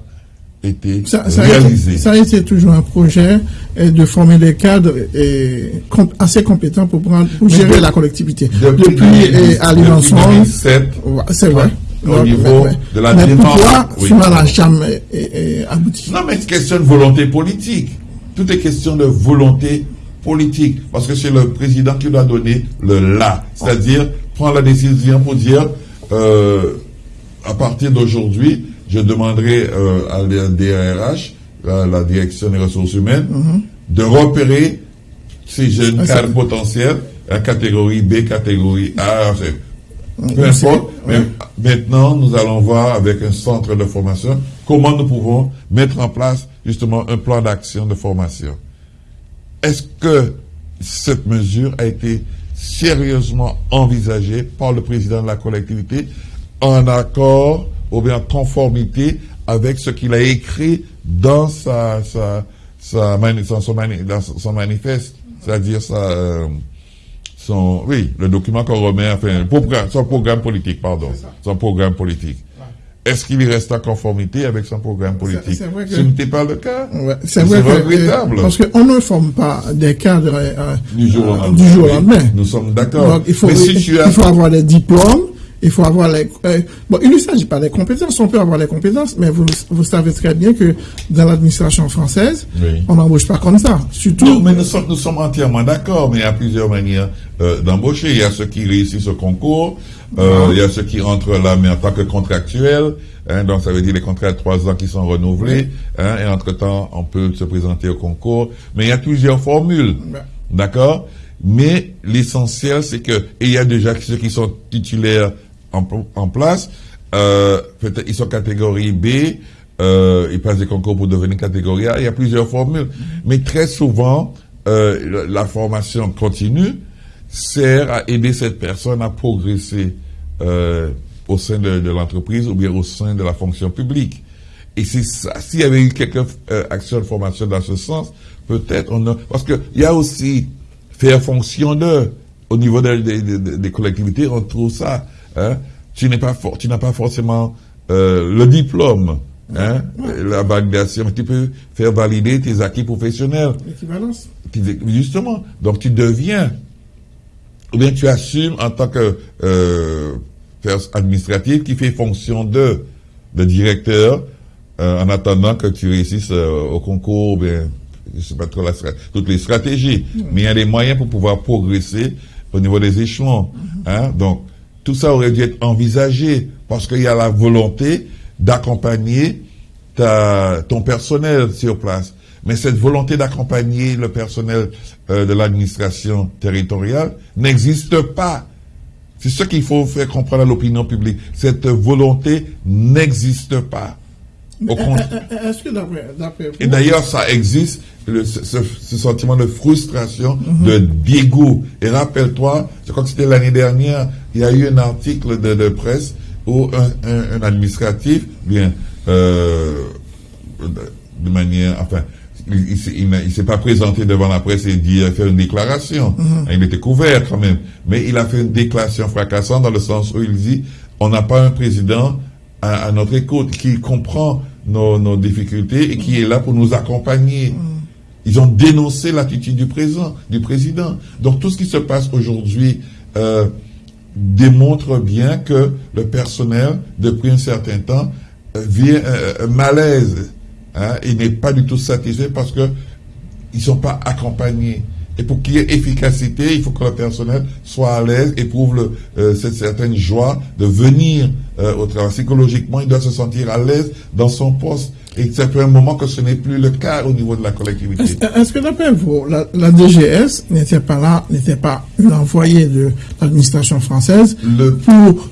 S1: été réalisé.
S2: ça a été toujours un projet de former des cadres et, assez compétents pour, prendre, pour gérer la collectivité.
S1: Depuis, depuis,
S2: c'est vrai
S1: au niveau de la
S2: mais Pourquoi cela n'a jamais abouti
S1: Non, mais c'est question de volonté politique. Tout est question de volonté politique. Parce que c'est le président qui doit donner le là. C'est-à-dire prendre la décision pour dire euh, à partir d'aujourd'hui, je demanderai euh, à la DRH, la, direction des ressources humaines, mm-hmm. de repérer ces jeunes ah, cadres potentiels hein, catégorie B, catégorie A, peu importe. Mais maintenant, nous allons voir avec un centre de formation comment nous pouvons mettre en place justement un plan d'action de formation. Est-ce que cette mesure a été sérieusement envisagée par le président de la collectivité en accord ou bien en conformité avec ce qu'il a écrit dans sa, sa, sa son, manifeste, c'est-à-dire sa, euh, son, oui, le document qu'on remet, enfin, son programme politique, pardon, son programme politique. Est-ce qu'il reste en conformité avec son programme politique? Ce n'était pas le cas.
S2: c'est vrai regrettable. parce qu'on ne forme pas des cadres euh,
S1: du jour au
S2: euh, lendemain.
S1: nous sommes d'accord.
S2: Il, faut, il faut avoir des diplômes il faut avoir les... Euh, bon, il ne s'agit pas des compétences, on peut avoir les compétences, mais vous, vous savez très bien que dans l'administration française, on n'embauche pas comme ça. Surtout...
S1: mais nous sommes, nous sommes entièrement d'accord, mais il y a plusieurs manières euh, d'embaucher. Il y a ceux qui réussissent au concours, euh, ah. il y a ceux qui rentrent là, mais en tant que contractuels, hein, donc ça veut dire les contrats de trois ans qui sont renouvelés, hein, et entre-temps, on peut se présenter au concours. Mais il y a plusieurs formules, d'accord? Mais l'essentiel, c'est que, et il y a déjà ceux qui sont titulaires en, place. Euh, ils sont catégorie B, euh, ils passent des concours pour devenir catégorie A. Il y a plusieurs formules. Mais très souvent, euh, la formation continue sert à aider cette personne à progresser euh, au sein de, l'entreprise ou bien au sein de la fonction publique. Et. S'il y avait eu quelques actions de formation dans ce sens, peut-être on a... Parce qu'il y a aussi faire fonction de... Au niveau des collectivités, on trouve ça. Hein? Tu n'es pas tu n'as pas forcément euh, le diplôme, hein? la validation, mais tu peux faire valider tes acquis professionnels.
S2: L'équivalence.
S1: Justement. Donc tu deviens, ou bien tu assumes en tant que euh, administratif qui fait fonction de, de directeur euh, en attendant que tu réussisses euh, au concours, bien, je sais pas trop la, toutes les stratégies, mais il y a des moyens pour pouvoir progresser au niveau des échelons. Hein? Donc, tout ça aurait dû être envisagé parce qu'il y a la volonté d'accompagner ton personnel sur place. Mais cette volonté d'accompagner le personnel euh, de l'administration territoriale n'existe pas. C'est ce qu'il faut faire comprendre à l'opinion publique. Cette volonté n'existe pas.
S2: Est-ce que
S1: Et d'ailleurs, ça existe, ce, sentiment de frustration, mhm. de dégoût. Et rappelle-toi, je crois que c'était l'année dernière, il y a eu un article de, presse où un, administratif, bien, euh, de manière, enfin, il, ne s'est pas présenté devant la presse et dit, a fait une déclaration. Mhm. Il était couvert quand même. Mais il a fait une déclaration fracassante dans le sens où il dit, on n'a pas un président à, notre écoute, qui comprend nos, nos, difficultés et qui est là pour nous accompagner. Ils ont dénoncé l'attitude du président, du président. Donc tout ce qui se passe aujourd'hui euh, démontre bien que le personnel, depuis un certain temps, euh, vit un, malaise. Hein, il n'est pas du tout satisfait parce que ils sont pas accompagnés. Et pour qu'il y ait efficacité, il faut que le personnel soit à l'aise, éprouve euh, cette certaine joie de venir euh, au travail. Psychologiquement, il doit se sentir à l'aise dans son poste. Et c'est un moment que ce n'est plus le cas au niveau de la collectivité.
S2: Est-ce que d'après vous, la, DGS n'était pas là, n'était pas une envoyée de l'administration française pour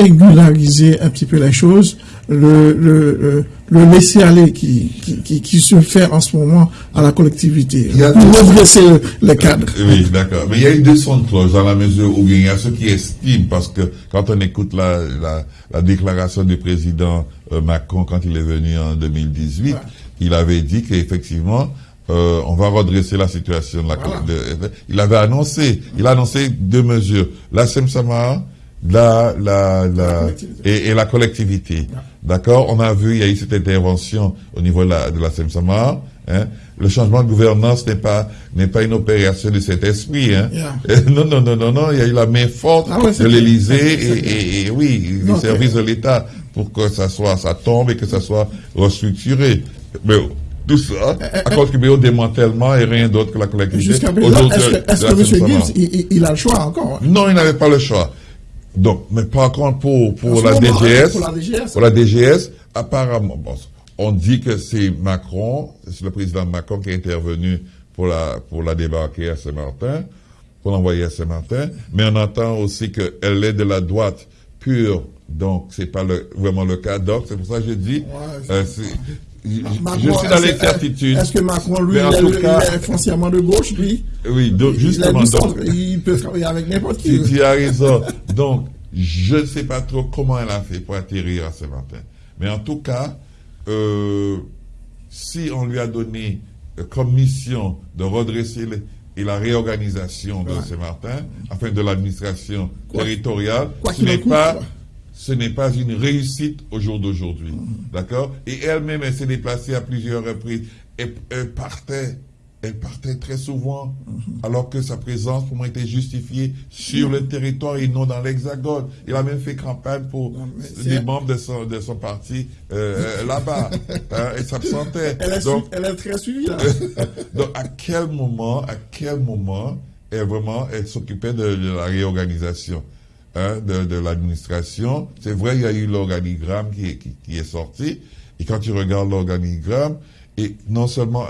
S2: régulariser un petit peu les choses le, le, le laisser aller qui, qui, qui, se fait en ce moment à la collectivité pour redresser le cadre.
S1: Oui, d'accord. Mais il y a eu deux sons de cloche dans la mesure où il y a ceux qui estiment, parce que quand on écoute la, la, la déclaration du président euh, Macron quand il est venu en 2018, il avait dit qu'effectivement, euh, on va redresser la situation de la de, Il avait annoncé, il a annoncé deux mesures. La SEMSAMA, la, la, la, et, et, la collectivité. D'accord? On a vu, il y a eu cette intervention au niveau de la, de la SEMSAMA. Hein? Le changement de gouvernance n'est pas n'est pas une opération de cet esprit. Hein? non, non, non, non, non. Il y a eu la main forte ah de l'Élysée et, et, oui, les services de l'État pour que ça soit, ça tombe et que ça soit restructuré. Mais tout ça à contribué au démantèlement et rien d'autre que la collectivité.
S2: Jusqu'à présent, est-ce que, M. Gibbs, il, il, a le choix encore
S1: hein? Non, il n'avait pas le choix. Donc, mais par contre, pour, pour, la, DGS, pour la DGS, apparemment, bon, on dit que c'est Macron, c'est le président Macron qui est intervenu pour la, pour la débarquer à Saint-Martin. pour l'envoyer à Saint-Martin, mais on entend aussi qu'elle est de la droite pure, donc c'est pas le, vraiment le cas. Donc c'est pour ça que je dis, euh, je, suis dans l'incertitude.
S2: Est-ce que Macron, lui, il, est foncièrement de gauche, lui?
S1: Oui, donc justement.
S2: Il, peut travailler avec n'importe qui.
S1: Tu, as raison. donc, je ne sais pas trop comment elle a fait pour atterrir à Saint-Martin. Mais en tout cas, euh, si on lui a donné euh, comme mission de redresser et la réorganisation de Saint-Martin, enfin de l'administration territoriale, ce n'est pas ce n'est pas une réussite au jour d'aujourd'hui. D'accord? Et elle-même, elle, s'est déplacée à plusieurs reprises. elle partait elle partait très souvent, alors que sa présence pour moi était justifiée sur le territoire et non dans l'hexagone. Il a même fait campagne pour les membres de son, de son parti euh, là-bas. Hein.
S2: Elle est, donc, elle est très suivie. Là.
S1: donc à quel moment, à quel moment, elle vraiment, elle s'occupait de, la réorganisation? Hein, de, de l'administration. C'est vrai, il y a eu l'organigramme qui, qui, qui, est sorti. Et quand tu regardes l'organigramme, et non seulement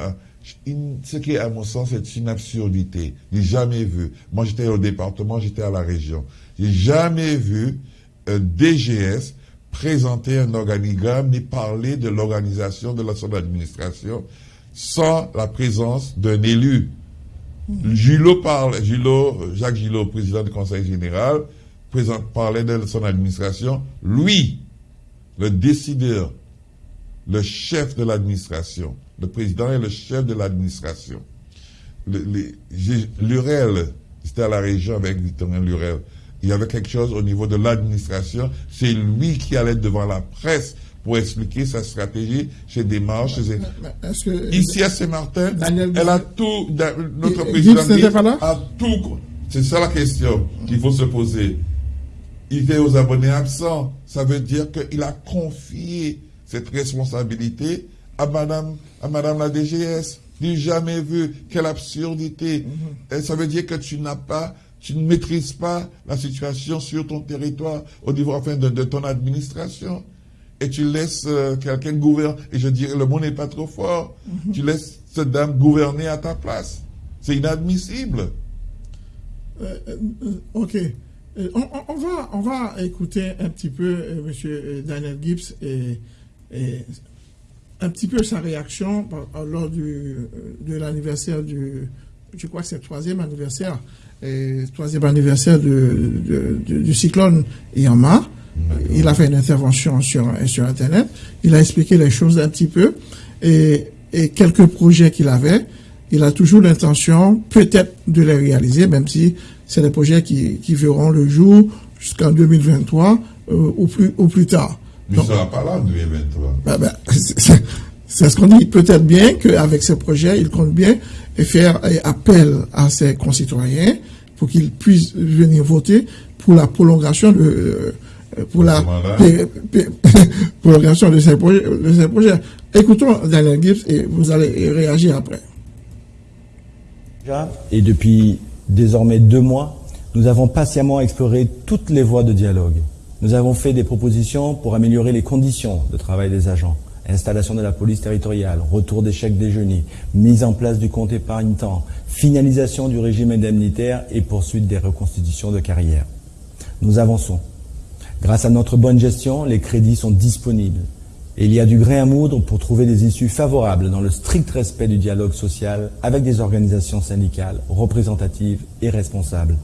S1: ce qui est à mon sens est une absurdité. J'ai jamais vu. Moi, j'étais au département, j'étais à la région. J'ai jamais vu un DGS présenter un organigramme ni parler de l'organisation de la son administration sans la présence d'un élu. Gillot parle, Gillot, Jacques Gillot, président du Conseil général, parlait de son administration. Lui, le décideur, le chef de l'administration, le président est le chef de l'administration. Lurel, c'était à la région avec Victorien Lurel. Il y avait quelque chose au niveau de l'administration. C'est lui qui allait devant la presse pour expliquer sa stratégie, ses démarches. Ici à Saint-Martin, elle a tout, notre président a tout. C'est ça la question qu'il faut se poser. Il est aux abonnés absents. Ça veut dire qu'il a confié cette responsabilité à Madame, à Madame la DGS. N'ai jamais vu. Quelle absurdité. Mhm. Et ça veut dire que tu n'as pas, tu ne maîtrises pas la situation sur ton territoire au niveau enfin de, ton administration. Et tu laisses euh, quelqu'un gouverner. Et je dirais, le mot n'est pas trop fort. Mhm. Tu laisses cette dame gouverner à ta place. C'est inadmissible.
S2: Euh, euh, ok. On, va, on va écouter un petit peu M. Daniel Gibbs et, et un petit peu sa réaction lors du, de l'anniversaire du, je crois que c'est le troisième anniversaire, et troisième anniversaire de, du cyclone Yama. Il a fait une intervention sur, sur Internet. Il a expliqué les choses un petit peu et, et quelques projets qu'il avait. Il a toujours l'intention, peut-être, de les réaliser, même si c'est des projets qui, qui verront le jour jusqu'en 2023 euh, ou, plus, ou plus tard.
S1: Mais ça va pas là en 2023.
S2: Ben, ben, c'est ce qu'on dit. Peut-être bien qu'avec ce projet, il compte bien faire appel à ses concitoyens pour qu'ils puissent venir voter pour la prolongation de euh, pour la prolongation de ces, projets, de ces projets. Écoutons Daniel Gibbs et vous allez réagir après.
S3: Et depuis désormais deux mois, nous avons patiemment exploré toutes les voies de dialogue. Nous avons fait des propositions pour améliorer les conditions de travail des agents. Installation de la police territoriale, retour des chèques déjeuner, mise en place du compte épargne-temps, finalisation du régime indemnitaire et poursuite des reconstitutions de carrière. Nous avançons. Grâce à notre bonne gestion, les crédits sont disponibles. Et il y a du grain à moudre pour trouver des issues favorables dans le strict respect du dialogue social avec des organisations syndicales représentatives et responsables.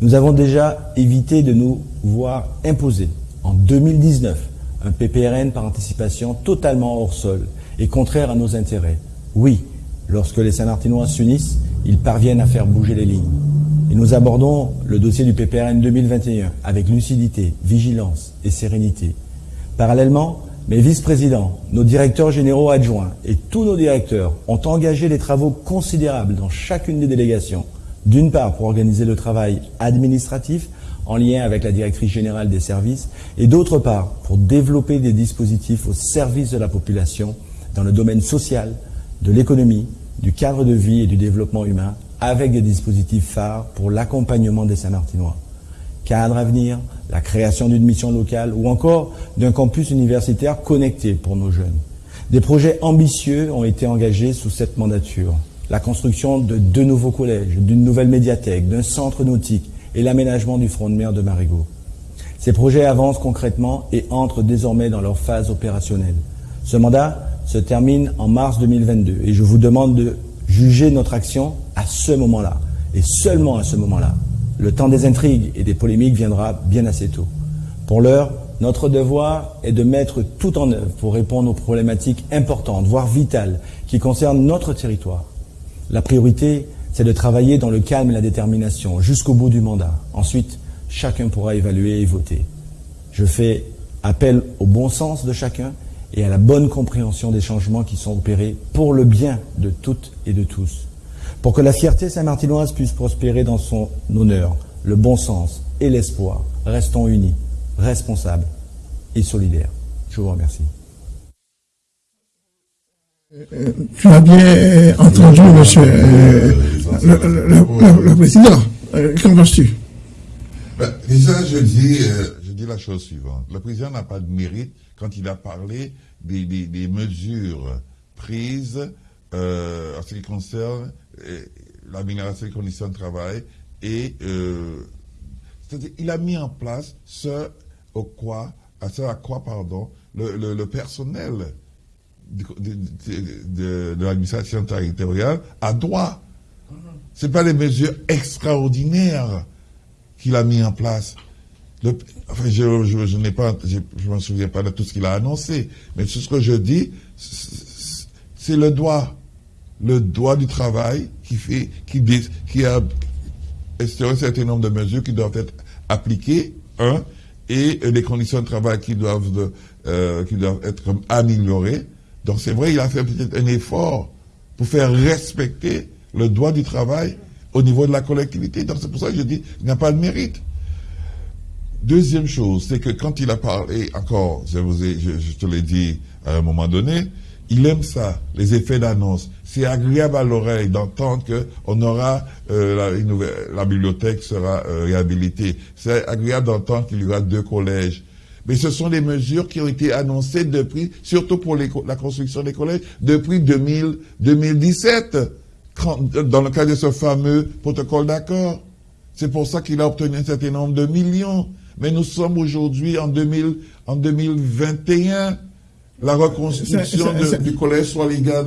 S3: Nous avons déjà évité de nous voir imposer en 2019 un PPRN par anticipation totalement hors sol et contraire à nos intérêts. Oui, lorsque les Saint-Martinois s'unissent, ils parviennent à faire bouger les lignes. Et nous abordons le dossier du PPRN 2021 avec lucidité, vigilance et sérénité. Parallèlement, mes vice-présidents, nos directeurs généraux adjoints et tous nos directeurs ont engagé des travaux considérables dans chacune des délégations d'une part, pour organiser le travail administratif en lien avec la directrice générale des services, et d'autre part, pour développer des dispositifs au service de la population dans le domaine social, de l'économie, du cadre de vie et du développement humain, avec des dispositifs phares pour l'accompagnement des Saint-Martinois. Cadre à venir, la création d'une mission locale ou encore d'un campus universitaire connecté pour nos jeunes. Des projets ambitieux ont été engagés sous cette mandature la construction de deux nouveaux collèges, d'une nouvelle médiathèque, d'un centre nautique et l'aménagement du front de mer de Marigot. Ces projets avancent concrètement et entrent désormais dans leur phase opérationnelle. Ce mandat se termine en mars 2022 et je vous demande de juger notre action à ce moment-là et seulement à ce moment-là. Le temps des intrigues et des polémiques viendra bien assez tôt. Pour l'heure, notre devoir est de mettre tout en œuvre pour répondre aux problématiques importantes, voire vitales, qui concernent notre territoire. La priorité, c'est de travailler dans le calme et la détermination jusqu'au bout du mandat. Ensuite, chacun pourra évaluer et voter. Je fais appel au bon sens de chacun et à la bonne compréhension des changements qui sont opérés pour le bien de toutes et de tous. Pour que la fierté saint-martinoise puisse prospérer dans son honneur, le bon sens et l'espoir, restons unis, responsables et solidaires. Je vous remercie.
S2: Euh, tu as bien euh, entendu, monsieur euh, le, président. Qu'en penses-tu
S1: ben, Déjà, je dis, je dis la chose suivante. Le président n'a pas de mérite quand il a parlé des, mesures prises en ce qui concerne l'amélioration des conditions de travail et il a mis en place ce au quoi, à ce à quoi pardon, le personnel de, l'administration territoriale a droit. Ce pas des mesures extraordinaires qu'il a mis en place. enfin, je, je, n'ai pas, je, me souviens pas de tout ce qu'il a annoncé, mais tout ce que je dis, c'est le droit, le droit du travail qui fait, qui, qui a un certain nombre de mesures qui doivent être appliquées, un, et les conditions de travail qui doivent, euh, être améliorées, donc c'est vrai, il a fait peut-être un effort pour faire respecter le droit du travail au niveau de la collectivité. Donc c'est pour ça que je dis qu'il n'a pas de mérite. Deuxième chose, c'est que quand il a parlé, encore, je, vous ai, je, te l'ai dit à un moment donné, il aime ça, les effets d'annonce. C'est agréable à l'oreille d'entendre que on aura euh, la, la, bibliothèque sera euh, réhabilitée. C'est agréable d'entendre qu'il y aura deux collèges. Mais ce sont des mesures qui ont été annoncées depuis, surtout pour la construction des collèges, depuis 2000, 2017, dans le cadre de ce fameux protocole d'accord. C'est pour ça qu'il a obtenu un certain nombre de millions. Mais nous sommes aujourd'hui en, 2000, en 2021. La reconstruction du collège Swaligan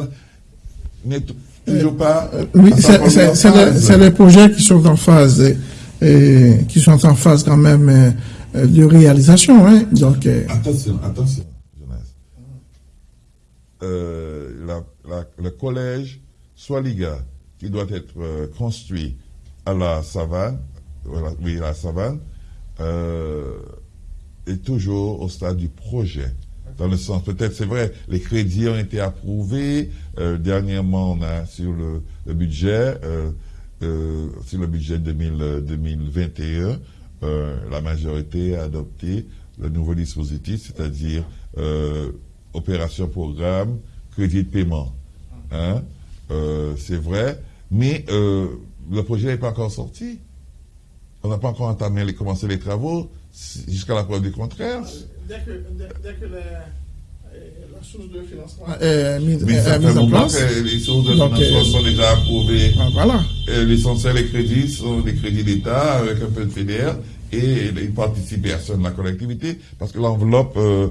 S1: n'est toujours pas...
S2: Euh, oui, c'est les projets qui sont en phase, et, qui sont en phase quand même euh, euh, de réalisation. Hein. Donc,
S1: euh, Attention, attention, jeunesse. Euh, le collège Swaliga, qui doit être construit à la savane, oui, à la savane, est toujours au stade du projet. Dans le sens, peut-être, c'est vrai, les crédits ont été approuvés. dernièrement, on a sur le, budget, sur le budget 2021, euh, la majorité a adopté le nouveau dispositif, c'est-à-dire euh, opération programme, crédit de paiement. Hein? Euh, c'est vrai, mais le projet n'est pas encore sorti. On n'a pas encore entamé commencé les travaux jusqu'à la preuve du contraire.
S2: Dès que, dès, que la source de financement est mise, en place.
S1: les sources de financement sont déjà approuvées.
S2: Ah, voilà.
S1: L'essentiel des crédits sont des crédits d'État avec un peu de fédère et une participation de la collectivité, parce que l'enveloppe, euh,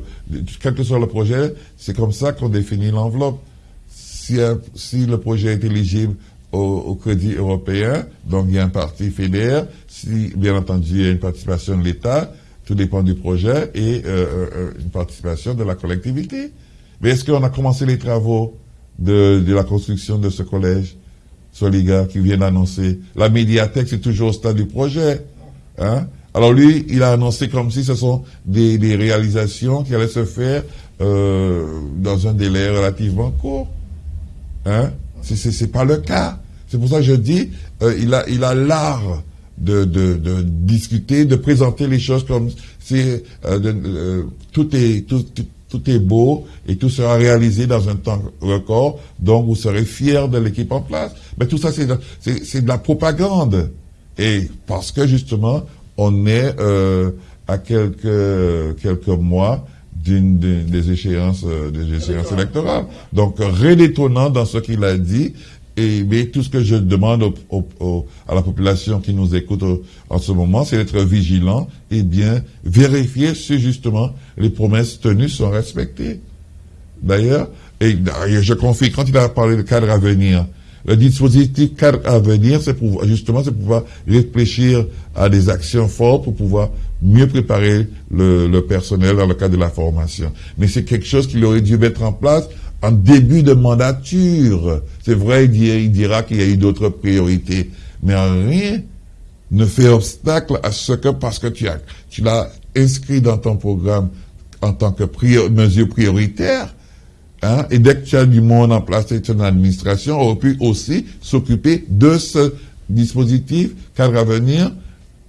S1: quel que soit le projet, c'est comme ça qu'on définit l'enveloppe. Si, si le projet est éligible au, crédit européen, donc il y a un parti fédéral, si bien entendu il y a une participation de l'État, tout dépend du projet, et euh, euh, une participation de la collectivité. Mais est-ce qu'on a commencé les travaux de, de la construction de ce collège Soliga qui vient d'annoncer? La médiathèque, c'est toujours au stade du projet. Hein? Alors lui, il a annoncé comme si ce sont des, réalisations qui allaient se faire euh, dans un délai relativement court. Hein? C'est pas le cas. C'est pour ça que je dis, euh, il a il a l'art de, de, discuter, de présenter les choses comme si euh, tout est tout, tout, est beau et tout sera réalisé dans un temps record. Donc vous serez fiers de l'équipe en place. Mais tout ça c'est c'est de la propagande. Et parce que justement, on est euh, à quelques, quelques mois d'une des échéances, euh, des échéances électorales. Donc, rien d'étonnant dans ce qu'il a dit. Et mais tout ce que je demande à la population qui nous écoute en ce moment, c'est d'être vigilant et bien vérifier si justement les promesses tenues sont respectées. D'ailleurs, et je confie, quand il a parlé de cadre à venir, le dispositif cadre à venir, c'est pour justement c'est pouvoir réfléchir à des actions fortes pour pouvoir mieux préparer le, le personnel dans le cadre de la formation. Mais c'est quelque chose qu'il aurait dû mettre en place en début de mandature. C'est vrai, il, dira qu'il y a eu d'autres priorités, mais rien ne fait obstacle à ce que, parce que tu as, tu l'as inscrit dans ton programme en tant que mesure prioritaire, hein, et dès que tu as du monde en place et ton administration, aurait pu aussi s'occuper de ce dispositif cadre à venir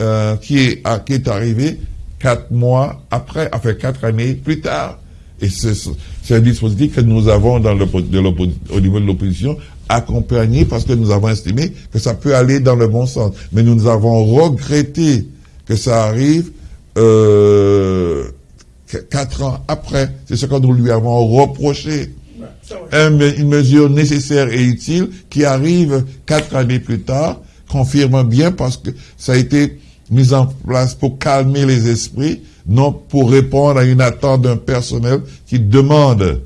S1: euh, qui, est, qui est arrivé quatre mois après, enfin quatre années plus tard. Et c'est un dispositif que nous avons dans le, au niveau de l'opposition accompagné parce que nous avons estimé que ça peut aller dans le bon sens. Mais nous avons regretté que ça arrive euh, quatre ans après. C'est ce que nous lui avons reproché. une mesure nécessaire et utile qui arrive quatre années plus tard confirme bien parce que ça a été mis en place pour calmer les esprits non pour répondre à une attente d'un personnel qui demande,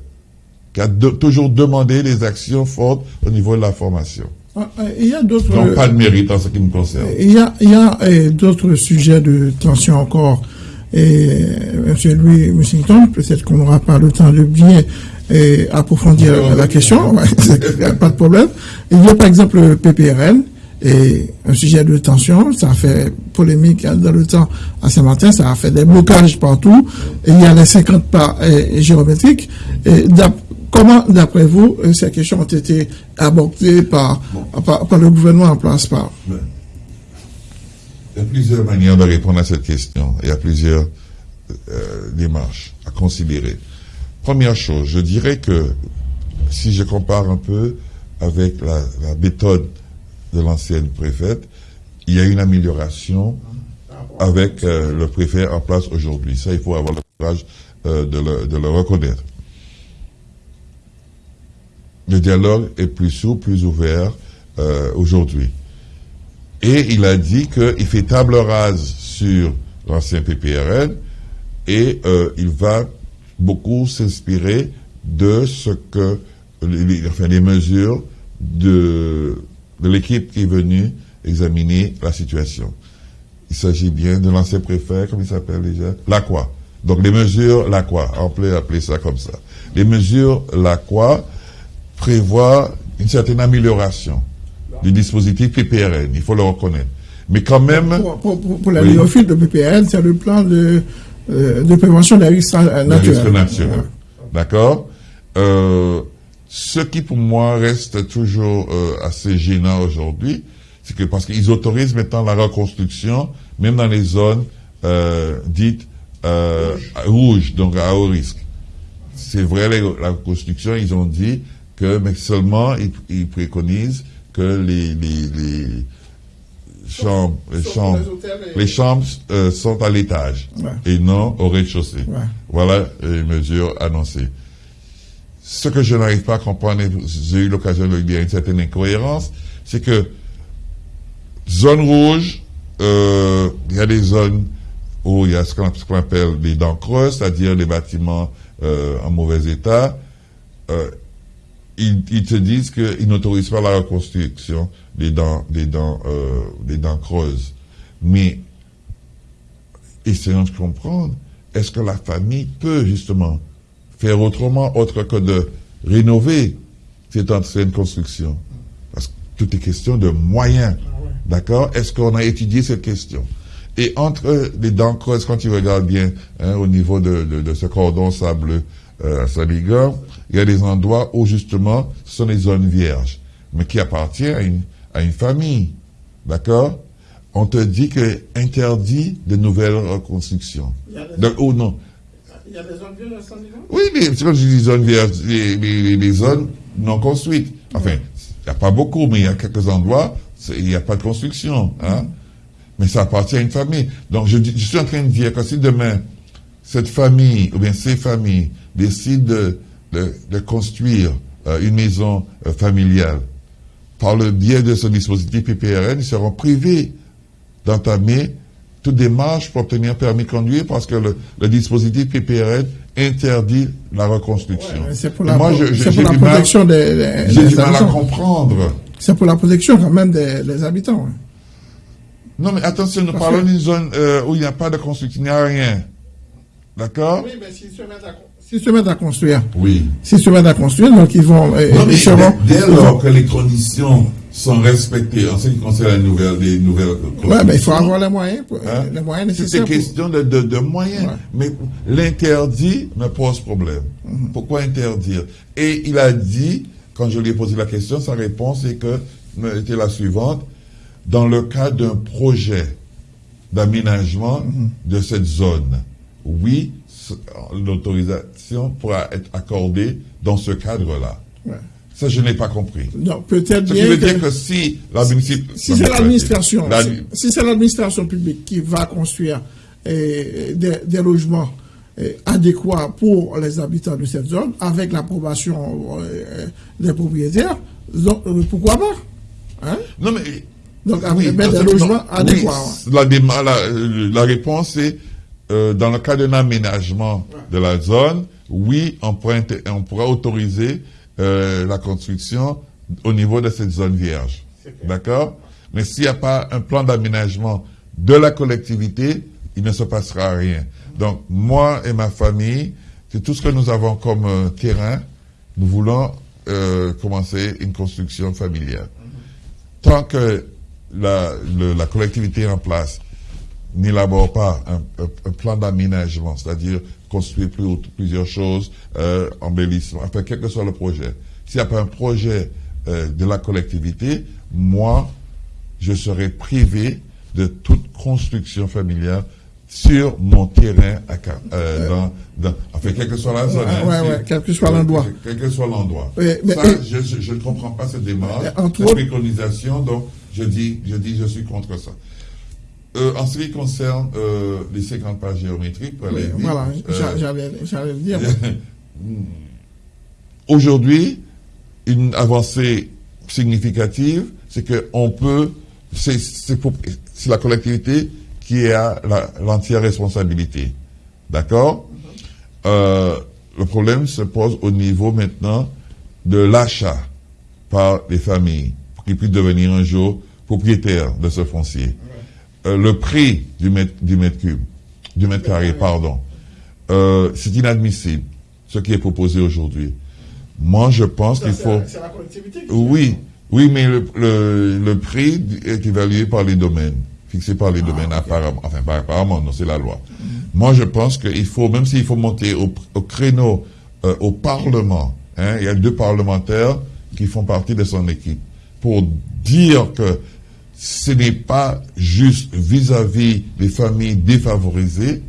S1: qui a toujours demandé des actions fortes au niveau de la formation.
S2: Ah, ah, il y a d'autres.
S1: Donc, pas de mérite en ce qui me concerne.
S2: Il y a, il y a eh, d'autres sujets de tension encore. Et M. Louis Mussington, peut-être qu'on n'aura pas le temps de bien eh, approfondir la question, pas de problème. Il y a par exemple le PPRN, et un sujet de tension, ça fait polémique dans le temps à Saint-Martin, ça a fait des blocages partout, il y a les 50 pas géométriques. Et comment, d'après vous, euh, ces questions ont été abordées par, par, le gouvernement en place par
S1: Il y a plusieurs manières de répondre à cette question. Il y a plusieurs euh, démarches à considérer. Première chose, je dirais que si je compare un peu avec la, la méthode de l'ancienne préfète, il y a une amélioration avec euh, le préfet en place aujourd'hui. Ça, il faut avoir le courage euh, de, le, reconnaître. Le dialogue est plus souple, plus ouvert euh, aujourd'hui. Et il a dit qu'il fait table rase sur l'ancien PPRN et il va beaucoup s'inspirer de ce que, les, enfin, mesures de l'équipe qui est venue examiner la situation. Il s'agit bien de l'ancien préfet, comme il s'appelle déjà, l'AQUA. Donc les mesures l'AQUA, on peut appeler ça comme ça. Les mesures l'AQUA prévoient une certaine amélioration du dispositif PPRN, il faut le reconnaître. Mais quand même...
S2: Pour, la oui. de PPRN, c'est le plan de, euh, de prévention des risques naturels.
S1: D'accord euh, ce qui pour moi reste toujours euh, assez gênant aujourd'hui, c'est que parce qu'ils autorisent maintenant la reconstruction, même dans les zones euh, dites euh, rouges, donc à haut risque. C'est vrai, la reconstruction, ils ont dit que, mais seulement ils, préconisent que les, les, chambres, les chambres, les chambres sont à l'étage et non au rez-de-chaussée. Voilà les mesures annoncées. Ce que je n'arrive pas à comprendre, j'ai eu l'occasion de le dire, une certaine incohérence, c'est que zone rouge, euh, il y a des zones où il y a ce qu'on appelle des dents creuses, c'est-à-dire des bâtiments euh, en mauvais état. Euh, ils, te disent qu'ils n'autorisent pas la reconstruction des dents, des dents, des dents creuses. Mais essayons de comprendre, est-ce que la famille peut justement faire autrement autre que de rénover cette ancienne construction? Parce que tout est question de moyens. D'accord? Est-ce qu'on a étudié cette question? Et entre les dents creuses, quand tu regardes bien hein, au niveau de, ce cordon sableux euh, à Saligan, il y a des endroits où justement ce sont des zones vierges, mais qui appartiennent à une, à une famille. D'accord? On te dit que interdit de nouvelles reconstructions. Donc, ou non?
S2: Il y a des zones vierges Oui,
S1: mais c'est quand je dis zones vierges, les, zones non construites. Enfin, il n'y a pas beaucoup, mais il y a quelques endroits, il n'y a pas de construction. Hein? Mais ça appartient à une famille. Donc, je, je, suis en train de dire que si demain, cette famille, ou bien ces familles, décident de, de, construire euh, une maison euh, familiale, par le biais de ce dispositif PPRN, ils seront privés d'entamer toute démarche pour obtenir permis de conduire parce que le, dispositif PPRN interdit la reconstruction.
S2: c'est pour la, moi, protection des,
S1: J'ai du mal à comprendre.
S2: C'est pour la protection quand même des, habitants. Hein.
S1: Non, mais attention, nous parlons d'une zone euh, où il n'y a pas de construction, il n'y a rien. D'accord?
S2: Oui, mais s'ils se mettent à S'ils se mettent à construire.
S1: Oui.
S2: S'ils se mettent à construire, donc ils vont.
S1: Euh, non, mais dès lors que les conditions sont respectées en ce qui concerne la nouvelle, les nouvelles.
S2: Oui, mais il faut avoir les moyens, hein? les moyens nécessaires.
S1: C'est question de, de, de, moyens. Mais l'interdit me pose problème. Mhm. Pourquoi interdire? Et il a dit, quand je lui ai posé la question, sa réponse est que, était la suivante, dans le cas d'un projet d'aménagement de cette zone, oui, l'autorisation pourra être accordée dans ce cadre-là. Ça, je n'ai pas compris.
S2: Non, peut-être
S1: bien. veut dire que si la Si
S2: c'est l'administration, si, c'est l'administration publique qui va construire eh, des, logements eh, adéquats pour les habitants de cette zone, avec l'approbation eh, des propriétaires, euh, pourquoi pas
S1: hein? Non, mais.
S2: Donc, avec des logements adéquats.
S1: la, la réponse est euh, dans le cas d'un aménagement de la zone, oui, on pourra, on pourra autoriser euh, la construction au niveau de cette zone vierge. D'accord? Mais s'il n'y a pas un plan d'aménagement de la collectivité, il ne se passera rien. Donc, moi et ma famille, c'est tout ce que nous avons comme euh, terrain. Nous voulons commencer une construction familiale. Tant que la, la collectivité en place, n'élabore pas un, plan d'aménagement, c'est-à-dire construire plus, plusieurs choses, euh, embellissement, enfin, quel que soit le projet. S'il n'y a pas un projet euh, de la collectivité, moi, je serai privé de toute construction familiale sur mon terrain, à, euh, dans, dans, enfin, quelle que soit la zone.
S2: Hein, ouais, ouais, quel que soit l'endroit.
S1: Quel que soit l'endroit. ça, je, je, ne comprends pas cette démarche, cette préconisation, donc je dis, je dis, je suis contre ça. Euh, en ce qui concerne euh, les 50 pages géométriques,
S2: voilà, euh, j'allais dire.
S1: Aujourd'hui, une avancée significative, c'est qu'on peut, c'est la collectivité qui a l'entière responsabilité. D'accord? Le problème se pose au niveau maintenant de l'achat par les familles, pour qu'ils puissent devenir un jour propriétaires de ce foncier. Euh, le prix du mètre, du mètre cube, du mètre carré, pardon, euh, c'est inadmissible, ce qui est proposé aujourd'hui. Moi, je pense qu'il faut...
S2: C'est la collectivité
S1: Oui, oui, mais le, le, prix est évalué par les domaines, fixé par les ah, domaines apparemment. Enfin, pas apparemment, non, c'est la loi. Moi, je pense qu'il faut, même s'il faut monter au, au créneau, euh, au Parlement, hein, il y a deux parlementaires qui font partie de son équipe, pour dire que ce n'est pas juste vis-à-vis des familles défavorisées,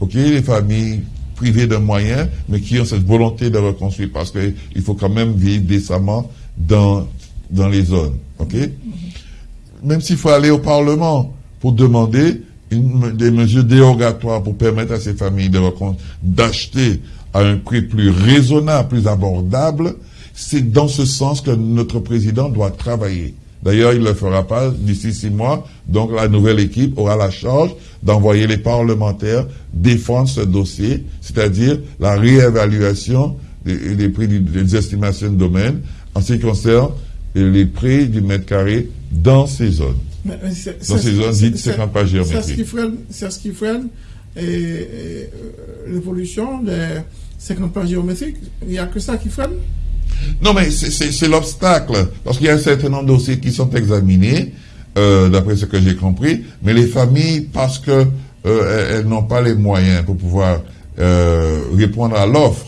S1: ok, les familles privées de moyens, mais qui ont cette volonté de reconstruire, parce qu'il faut quand même vivre décemment dans, dans les zones, ok Même s'il faut aller au Parlement pour demander des mesures dérogatoires pour permettre à ces familles d'acheter à un prix plus raisonnable, plus abordable, c'est dans ce sens que notre président doit travailler. D'ailleurs, il ne le fera pas d'ici six mois. Donc, la nouvelle équipe aura la charge d'envoyer les parlementaires défendre ce dossier, c'est-à-dire la réévaluation des, prix des estimations de domaine en ce qui concerne les prix du mètre carré dans ces zones. Dans ces zones dites 50 pas géométriques.
S2: C'est ce qui freine l'évolution des 50 pas géométriques. Il n'y a que ça qui freine
S1: non, mais c'est l'obstacle. Parce qu'il y a un certain nombre de dossiers qui sont examinés, euh, d'après ce que j'ai compris, mais les familles, parce que euh, elles, n'ont pas les moyens pour pouvoir euh, répondre à l'offre,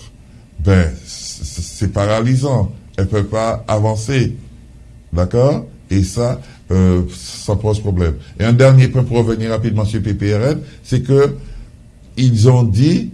S1: ben, c'est paralysant. Elles ne peuvent pas avancer. D'accord? Et ça, ça pose problème. Et un dernier point pour revenir rapidement sur PPRN, c'est que ils ont dit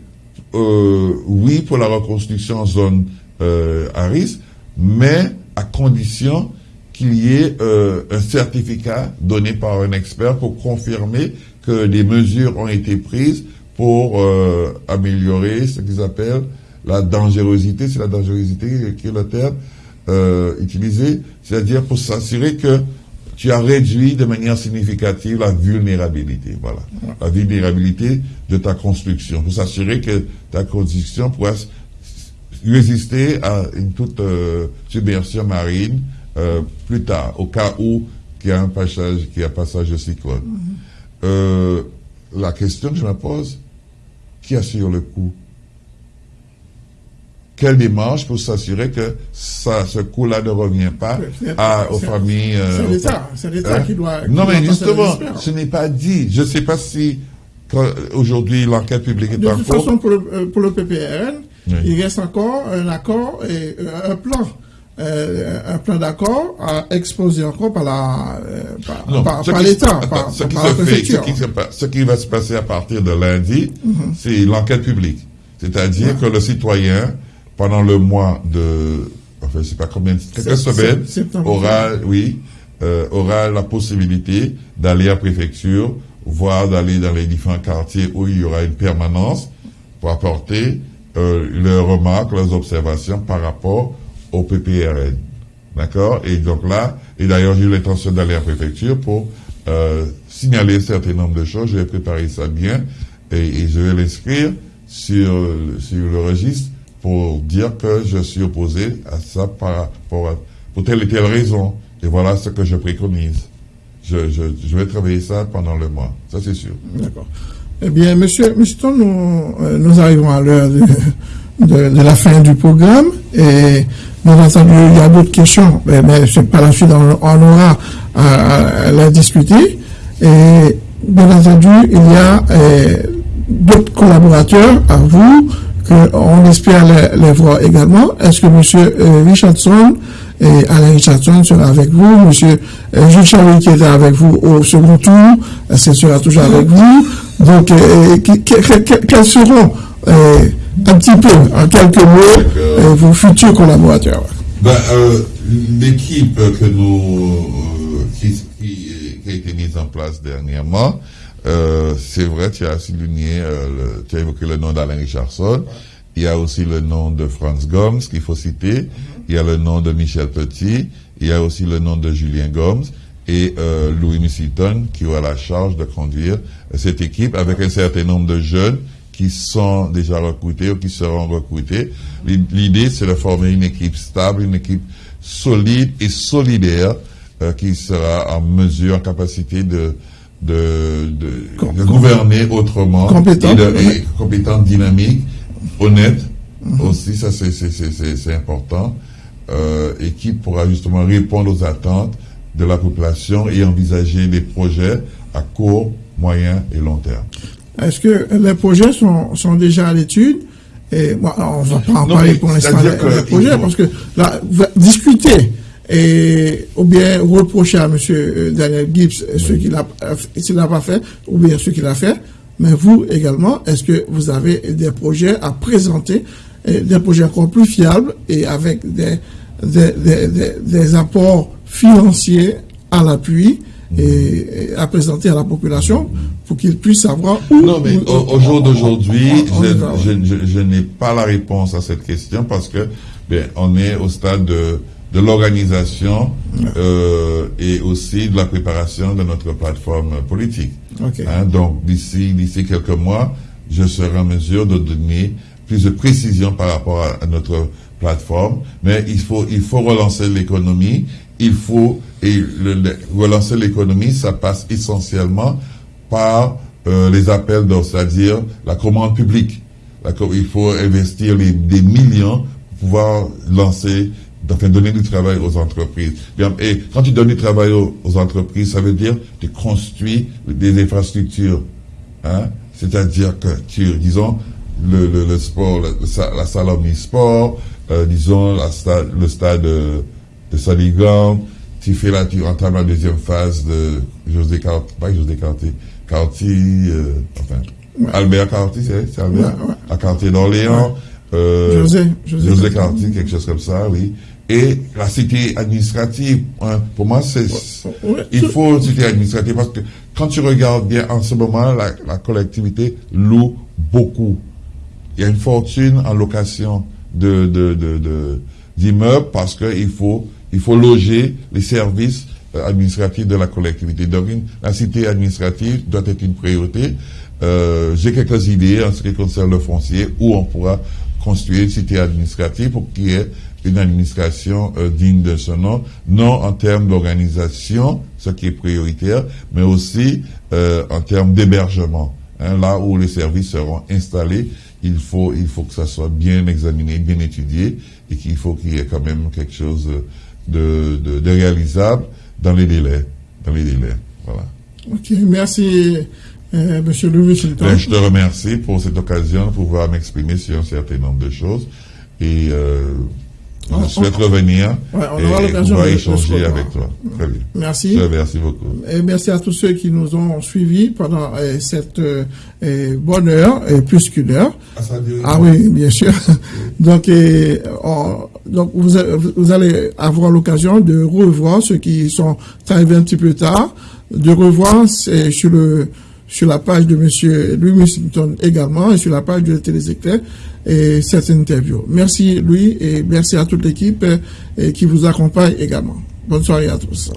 S1: oui pour la reconstruction en zone euh, risque, mais à condition qu'il y ait euh, un certificat donné par un expert pour confirmer que des mesures ont été prises pour euh, améliorer ce qu'ils appellent la dangerosité, c'est la dangerosité qui est le terme, euh, utilisé, c'est-à-dire pour s'assurer que tu as réduit de manière significative la vulnérabilité, voilà, la vulnérabilité de ta construction, pour s'assurer que ta construction pourra résister à une toute euh, submersion marine euh, plus tard, au cas où il y a un passage, qu'il y a passage de cyclone. Mm-hmm. la question que je me pose, qui assure le coup quelle démarche pour s'assurer que ça, ce coût-là ne revient pas à, aux familles.
S2: c'est l'État, c'est l'État hein? qui doit.
S1: non, mais justement, ce n'est pas dit. Je ne sais pas si aujourd'hui l'enquête publique est
S2: de
S1: en
S2: cours. De toute façon, pour le, euh, pour le PPRN, il reste encore un accord et euh, un plan. Euh, un plan d'accord à exposer encore par la par, l'État, par,
S1: ce qui se fait, ce qui, va se passer à partir de lundi, mm-hmm. c'est l'enquête publique. C'est-à-dire que le citoyen pendant le mois de, enfin, je sais pas combien, quelques semaines, aura, oui, euh, aura la possibilité d'aller à la préfecture, voire d'aller dans les différents quartiers où il y aura une permanence pour apporter euh, leurs remarques, leurs observations par rapport au PPRN. D'accord? Et donc là, et d'ailleurs j'ai eu l'intention d'aller à la préfecture pour euh, signaler un certain nombre de choses. Je vais préparer ça bien et, et je vais l'inscrire sur, sur le registre pour dire que je suis opposé à ça par, pour, pour telle et telle raison. Et voilà ce que je préconise. Je, je, vais travailler ça pendant le mois, ça c'est sûr.
S2: D'accord. Eh bien, monsieur, monsieur nous, euh, nous arrivons à l'heure de, la fin du programme et bien entendu, il y a d'autres questions, mais, mais par la suite, on, aura à, à, la discuter. Et bien entendu, il y a euh, d'autres collaborateurs à vous on espère les, voir également. Est-ce que M. Euh, Richardson et Alain Richardson sera avec vous, M. Euh, Jules Charlie qui était avec vous au second tour, ce sera toujours avec vous? Donc, euh, quels seront un petit peu, en quelques mots, vos futurs collaborateurs?
S1: Ben, L'équipe que nous, qui, qui, a été mise en place dernièrement, euh, c'est vrai, tu as souligné, euh, tu as évoqué le nom d'Alain Richardson. Il y a aussi le nom de Franz Gomes qu'il faut citer. Il y a le nom de Michel Petit. Il y a aussi le nom de Julien Gomes et euh, Louis Missitton qui aura la charge de conduire cette équipe avec un certain nombre de jeunes qui sont déjà recrutés ou qui seront recrutés. L'idée, c'est de former une équipe stable, une équipe solide et solidaire qui sera en mesure, en capacité de de, de, gouverner autrement,
S2: compétent,
S1: et, dynamique, honnête. Mhm. aussi, ça c'est important, euh, et qui pourra justement répondre aux attentes de la population et envisager des projets à court, moyen et long terme.
S2: Est-ce que les projets sont, sont déjà à l'étude? Et bon, on va pas en parler pour l'instant des projets parce que là, discuter et ou bien reprocher à M. Euh, Daniel Gibbs ce qu'il n'a pas fait, ou bien ce qu'il a fait. Mais vous également, est-ce que vous avez des projets à présenter, des projets encore plus fiables et avec des, des, des, des, apports financiers à l'appui et, à présenter à la population pour qu'ils puissent savoir où.
S1: Non, mais au, jour d'aujourd'hui, je, je, je n'ai pas la réponse à cette question parce que bien, on est au stade de de l'organisation euh, et aussi de la préparation de notre plateforme politique. Hein, donc d'ici d'ici quelques mois, je serai en mesure de donner plus de précision par rapport à, notre plateforme. Mais il faut il faut relancer l'économie. Il faut et le, relancer l'économie, ça passe essentiellement par euh, les appels d'offres, c'est-à-dire la commande publique. il faut investir les, des millions pour pouvoir lancer enfin, donner du travail aux entreprises. Et quand tu donnes du travail aux, entreprises, ça veut dire que tu construis des infrastructures. Hein? C'est-à-dire que tu, disons, le, le, le sport, la salle omnisport, euh, disons, la stade, le stade de, de Saligan, tu fais là, tu entames la deuxième phase de José Carti, pas José Carti, Carti, euh, enfin, Albert Carti, c'est Albert, à Cartier d'Orléans,
S2: euh, José,
S1: José, José Carti, quelque chose comme ça, oui et la cité administrative. Hein, pour moi, c'est il faut une cité administrative parce que quand tu regardes bien en ce moment, la, la, collectivité loue beaucoup. Il y a une fortune en location de, de, de, de d'immeubles parce qu'il faut, il faut loger les services euh, administratifs de la collectivité. Donc, la cité administrative doit être une priorité. Euh, j'ai quelques idées en ce qui concerne le foncier où on pourra construire une cité administrative pour qu'il y ait une administration euh, digne de ce nom, non en termes d'organisation, ce qui est prioritaire, mais aussi euh, en termes d'hébergement. Hein, là où les services seront installés, il faut, il faut que ça soit bien examiné, bien étudié, et qu'il faut qu'il y ait quand même quelque chose de, de, réalisable dans les délais. Dans les délais. Voilà.
S2: Ok, merci. Euh, Monsieur Louis
S1: ben, je te remercie pour cette occasion de pouvoir m'exprimer sur un certain nombre de choses. Et euh, je souhaite revenir
S2: ouais, on aura l'occasion
S1: de échanger avec toi. Très bien.
S2: Merci.
S1: merci beaucoup.
S2: Et merci à tous ceux qui nous ont suivis pendant euh, cette euh, euh bonne heure, et plus qu'une heure.
S1: Ah,
S2: ah oui, bien sûr. donc, donc vous, vous, allez avoir l'occasion de revoir ceux qui sont arrivés un petit peu tard, de revoir sur le sur la page de M. Louis Washington également et sur la page de Téléséclair et cette interview. Merci Louis et merci à toute l'équipe qui vous accompagne également. Bonne soirée à tous.